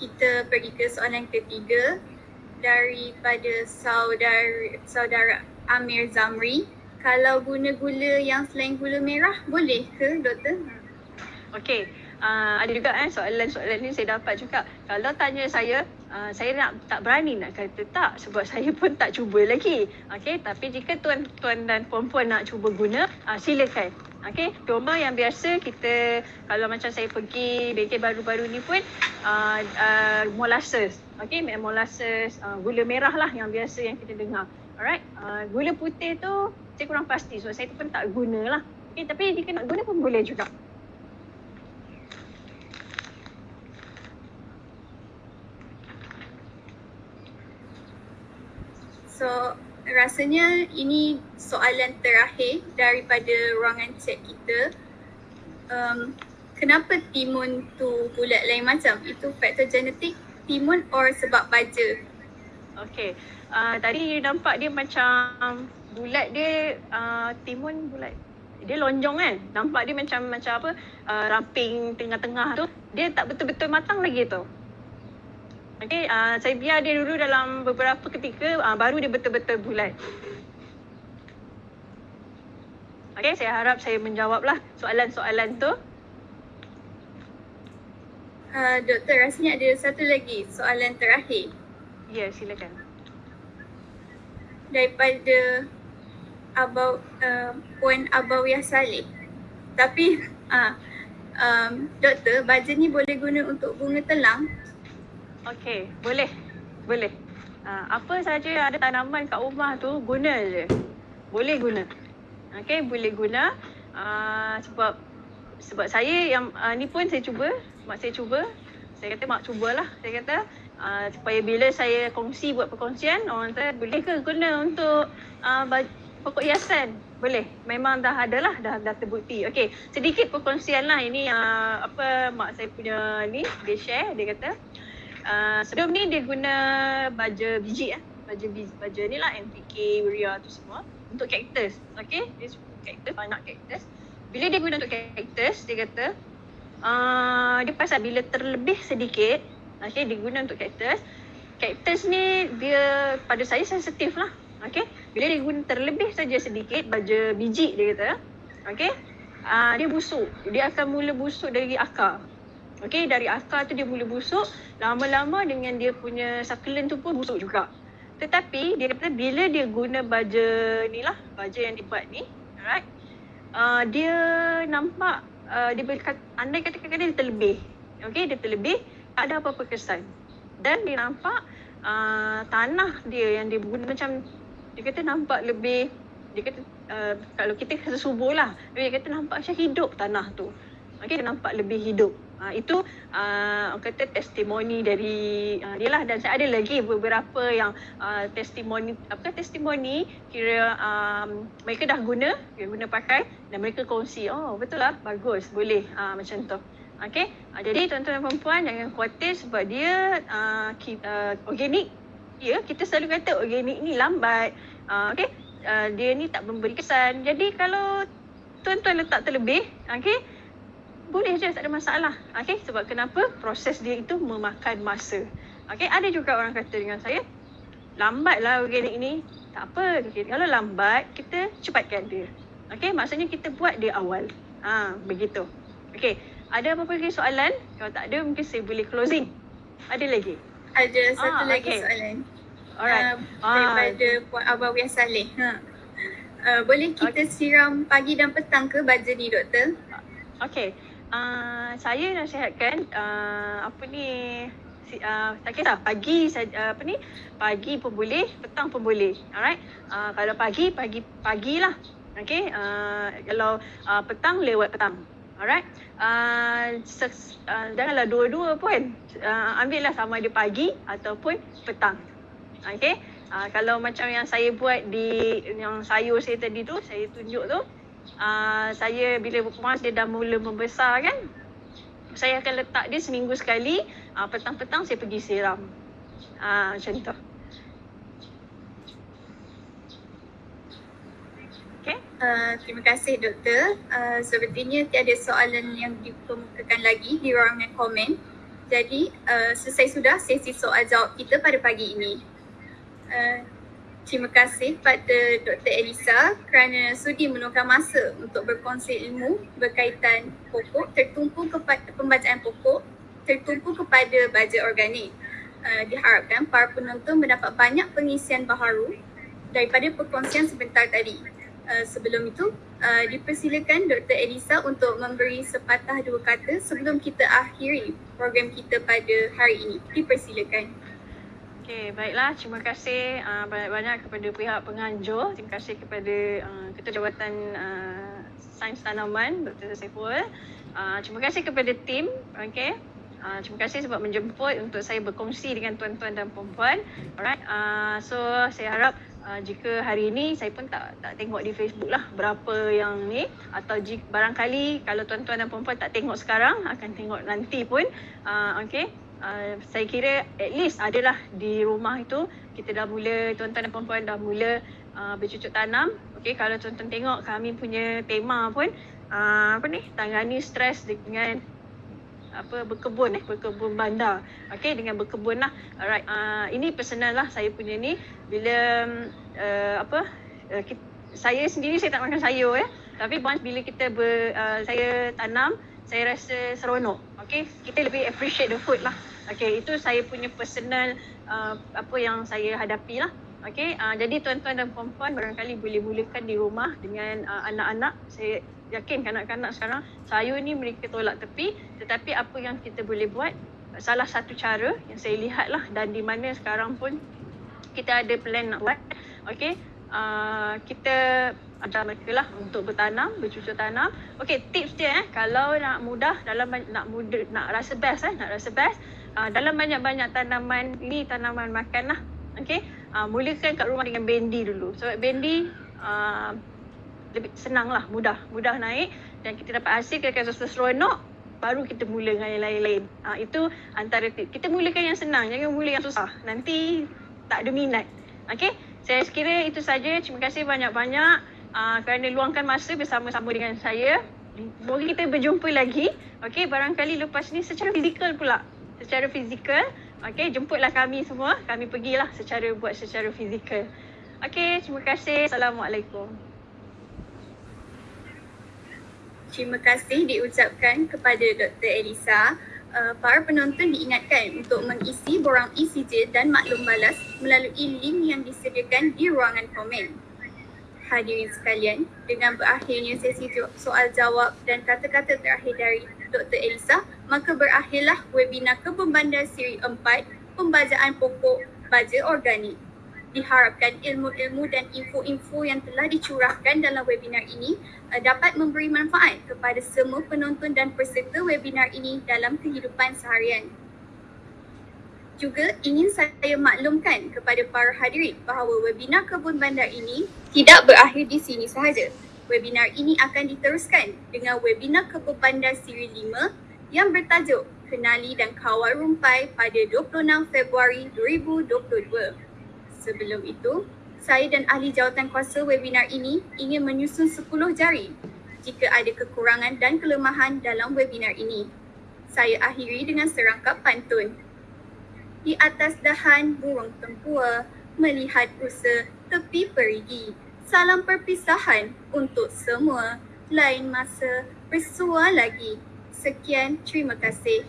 Kita pergi ke soalan ketiga daripada saudara saudara Amir Zamri. Kalau guna gula yang selain gula merah boleh ke doktor? Okey, uh, ada juga eh soalan-soalan ni saya dapat juga. Kalau tanya saya, uh, saya nak tak berani nak kata tak sebab saya pun tak cuba lagi. Okey, tapi jika tuan-tuan dan puan-puan nak cuba guna, uh, silakan. Okey, cuma yang biasa kita kalau macam saya pergi bengkel baru-baru ni pun uh, uh, molasses. Okey, molasses, uh, gula merah lah yang biasa yang kita dengar. Alright, uh, gula putih tu saya kurang pasti so saya pun tak guna lah. Okey, tapi jika nak guna pun boleh juga. So rasanya ini soalan terakhir daripada ruangan chat kita. Um, kenapa timun tu bulat lain macam? Itu faktor genetik timun or sebab baja? Okay. Uh, tadi nampak dia macam bulat dia uh, timun bulat. Dia lonjong kan? Nampak dia macam macam apa? Uh, ramping tengah-tengah tu. Dia tak betul-betul matang lagi tu. Okay, uh, saya biar dia dulu dalam beberapa ketika uh, baru dia betul-betul bulat. Okay, saya harap saya menjawablah soalan-soalan tu. Uh, doktor, rasanya ada satu lagi soalan terakhir. Ya, yeah, silakan. Daripada Abau, uh, Puan Abawiyah Saleh. Tapi, uh, um, doktor, baja ni boleh guna untuk bunga telang Okey, boleh. Boleh. Uh, apa saja yang ada tanaman kat rumah tu guna je. Boleh guna. Okey, boleh guna. Uh, sebab sebab saya yang uh, ni pun saya cuba, mak saya cuba. Saya kata mak cubalah. Saya kata uh, supaya bila saya kongsi buat perkongsian, orang kata boleh ke guna untuk uh, pokok hiasan? Boleh. Memang dah ada lah, dah, dah terbukti. Okey, sedikit perkongsian lah. Ini uh, apa mak saya punya ni, dia share, dia kata uh, sebelum ni dia guna baja biji eh. Baja biji, baja ni lah NPK, urea tu semua untuk cactus. Okay, dia suka cactus, banyak cactus. Bila dia guna untuk cactus, dia kata uh, dia pasal bila terlebih sedikit, okay, dia guna untuk cactus. Cactus ni dia pada saya sensitif lah. Okay, bila dia guna terlebih saja sedikit baja biji dia kata, okay, uh, dia busuk. Dia akan mula busuk dari akar. Okay, dari akar tu dia mula busuk. Lama-lama dengan dia punya succulent tu pun busuk juga. Tetapi dia kata bila dia guna baja ni lah, baja yang dibuat ni, alright, uh, dia nampak, uh, dia berkat, andai kata kadang dia terlebih. Okay, dia terlebih, tak ada apa-apa kesan. Dan dia nampak uh, tanah dia yang dia guna macam, dia kata nampak lebih, dia kata uh, kalau kita kata subur lah, dia kata nampak macam hidup tanah tu. Dia nampak lebih hidup. Uh, itu uh, orang kata testimoni dari uh, dia lah dan saya ada lagi beberapa yang uh, testimoni apa testimoni kira um, mereka dah guna dia guna pakai dan mereka kongsi oh betul lah bagus boleh uh, macam tu Okay, uh, jadi tuan-tuan dan puan jangan khawatir sebab dia uh, ki, uh, organik. Ya, kita selalu kata organik ni lambat. Uh, okay, uh, dia ni tak memberi kesan. Jadi kalau tuan-tuan letak terlebih, okay, boleh je tak ada masalah. Okay, sebab kenapa? Proses dia itu memakan masa. Okay, ada juga orang kata dengan saya, lambat lah organik ni. Tak apa, okay, kalau lambat, kita cepatkan dia. Okay, maksudnya kita buat dia awal. Ha, begitu. Okay, ada apa-apa lagi soalan? Kalau tak ada mungkin saya boleh closing. Ada lagi? Ada satu Ah, lagi okay. soalan. Alright. Uh, Ah. daripada Puan Abawiyah Saleh. Ha. Uh, boleh kita siram pagi dan petang ke baja ni doktor? Okay. Uh, saya nasihatkan uh, apa ni si, uh, tak kisah pagi saja uh, apa ni pagi pun boleh petang pun boleh alright? Uh, kalau pagi pagi pagilah okay? Uh, kalau uh, petang lewat petang alright? Uh, ses, uh, janganlah dua-dua pun uh, ambillah sama ada pagi ataupun petang okay? Uh, kalau macam yang saya buat di yang sayur saya tadi tu saya tunjuk tu uh, saya bila once dia dah mula membesar kan saya akan letak dia seminggu sekali uh, petang-petang saya pergi siram uh, macam tu. Uh, terima kasih doktor. Uh, sepertinya tiada soalan yang dikemukakan lagi di ruangan komen. Jadi uh, selesai sudah sesi soal jawab kita pada pagi ini. Uh, terima kasih pada Dr. Elisa kerana sudi meluangkan masa untuk berkongsi ilmu berkaitan pokok tertumpu kepada pembacaan pokok tertumpu kepada baja organik. Uh, diharapkan para penonton mendapat banyak pengisian baharu daripada perkongsian sebentar tadi. Uh, sebelum itu, uh, dipersilakan Dr. Elisa untuk memberi sepatah dua kata sebelum kita akhiri program kita pada hari ini. Dipersilakan. Okay, baiklah. Terima kasih uh, banyak-banyak kepada pihak penganjur. Terima kasih kepada uh, Ketua Jabatan uh, Sains Tanaman, Dr. Saiful. Uh, terima kasih kepada tim. Okay. Uh, terima kasih sebab menjemput untuk saya berkongsi dengan tuan-tuan dan puan-puan. Alright. Uh, so, saya harap uh, jika hari ini saya pun tak tak tengok di Facebook lah berapa yang ni atau jika barangkali kalau tuan-tuan dan puan-puan tak tengok sekarang akan tengok nanti pun. Uh, okay. Uh, saya kira at least adalah di rumah itu kita dah mula tuan-tuan dan puan-puan dah mula uh, bercucuk tanam. Okey kalau tuan-tuan tengok kami punya tema pun uh, apa ni tangani stres dengan apa berkebun eh berkebun bandar. Okey dengan berkebun lah. Alright uh, ini personal lah saya punya ni bila uh, apa uh, kita, saya sendiri saya tak makan sayur ya. Tapi once bila kita ber, uh, saya tanam saya rasa seronok. Okay, kita lebih appreciate the food lah. Okay, itu saya punya personal uh, apa yang saya hadapi lah. Okay, uh, jadi tuan-tuan dan puan-puan barangkali boleh mulakan di rumah dengan uh, anak-anak. Saya yakin kanak-kanak sekarang sayur ni mereka tolak tepi. Tetapi apa yang kita boleh buat, salah satu cara yang saya lihat lah dan di mana sekarang pun kita ada plan nak buat. Okay, uh, kita ajar mereka lah untuk bertanam, bercucuk tanam. Okey, tips dia eh kalau nak mudah dalam nak mudah nak rasa best eh, nak rasa best uh, dalam banyak-banyak tanaman ini tanaman makan lah. Okey, uh, mulakan kat rumah dengan bendi dulu. Sebab bendi uh, lebih senang lah, mudah, mudah naik dan kita dapat hasil kita akan rasa seronok baru kita mula dengan yang lain-lain. Uh, itu antara tips. Kita mulakan yang senang, jangan mula yang susah. Nanti tak ada minat. Okey, saya kira itu saja. Terima kasih banyak-banyak uh, kerana luangkan masa bersama-sama dengan saya. Semoga kita berjumpa lagi. Okey, barangkali lepas ni secara fizikal pula. Secara fizikal. Okey, jemputlah kami semua. Kami pergilah secara buat secara fizikal. Okey, terima kasih. Assalamualaikum. Terima kasih diucapkan kepada Dr. Elisa. Uh, para penonton diingatkan untuk mengisi borang ECJ dan maklum balas melalui link yang disediakan di ruangan komen. Hadirin sekalian, dengan berakhirnya sesi soal jawab dan kata-kata terakhir dari Dr. Elisa, maka berakhirlah webinar Kebun Bandar Siri 4 Pembajaan Pokok Baja Organik. Diharapkan ilmu-ilmu dan info-info yang telah dicurahkan dalam webinar ini uh, dapat memberi manfaat kepada semua penonton dan peserta webinar ini dalam kehidupan seharian. Juga ingin saya maklumkan kepada para hadirin bahawa webinar Kebun Bandar ini tidak berakhir di sini sahaja. Webinar ini akan diteruskan dengan webinar Kebun Bandar Siri 5 yang bertajuk Kenali dan Kawal Rumpai pada 26 Februari 2022. Sebelum itu, saya dan ahli jawatan kuasa webinar ini ingin menyusun 10 jari jika ada kekurangan dan kelemahan dalam webinar ini. Saya akhiri dengan serangkap pantun. Di atas dahan burung tempua melihat usaha tepi perigi. Salam perpisahan untuk semua. Lain masa bersua lagi. Sekian, terima kasih.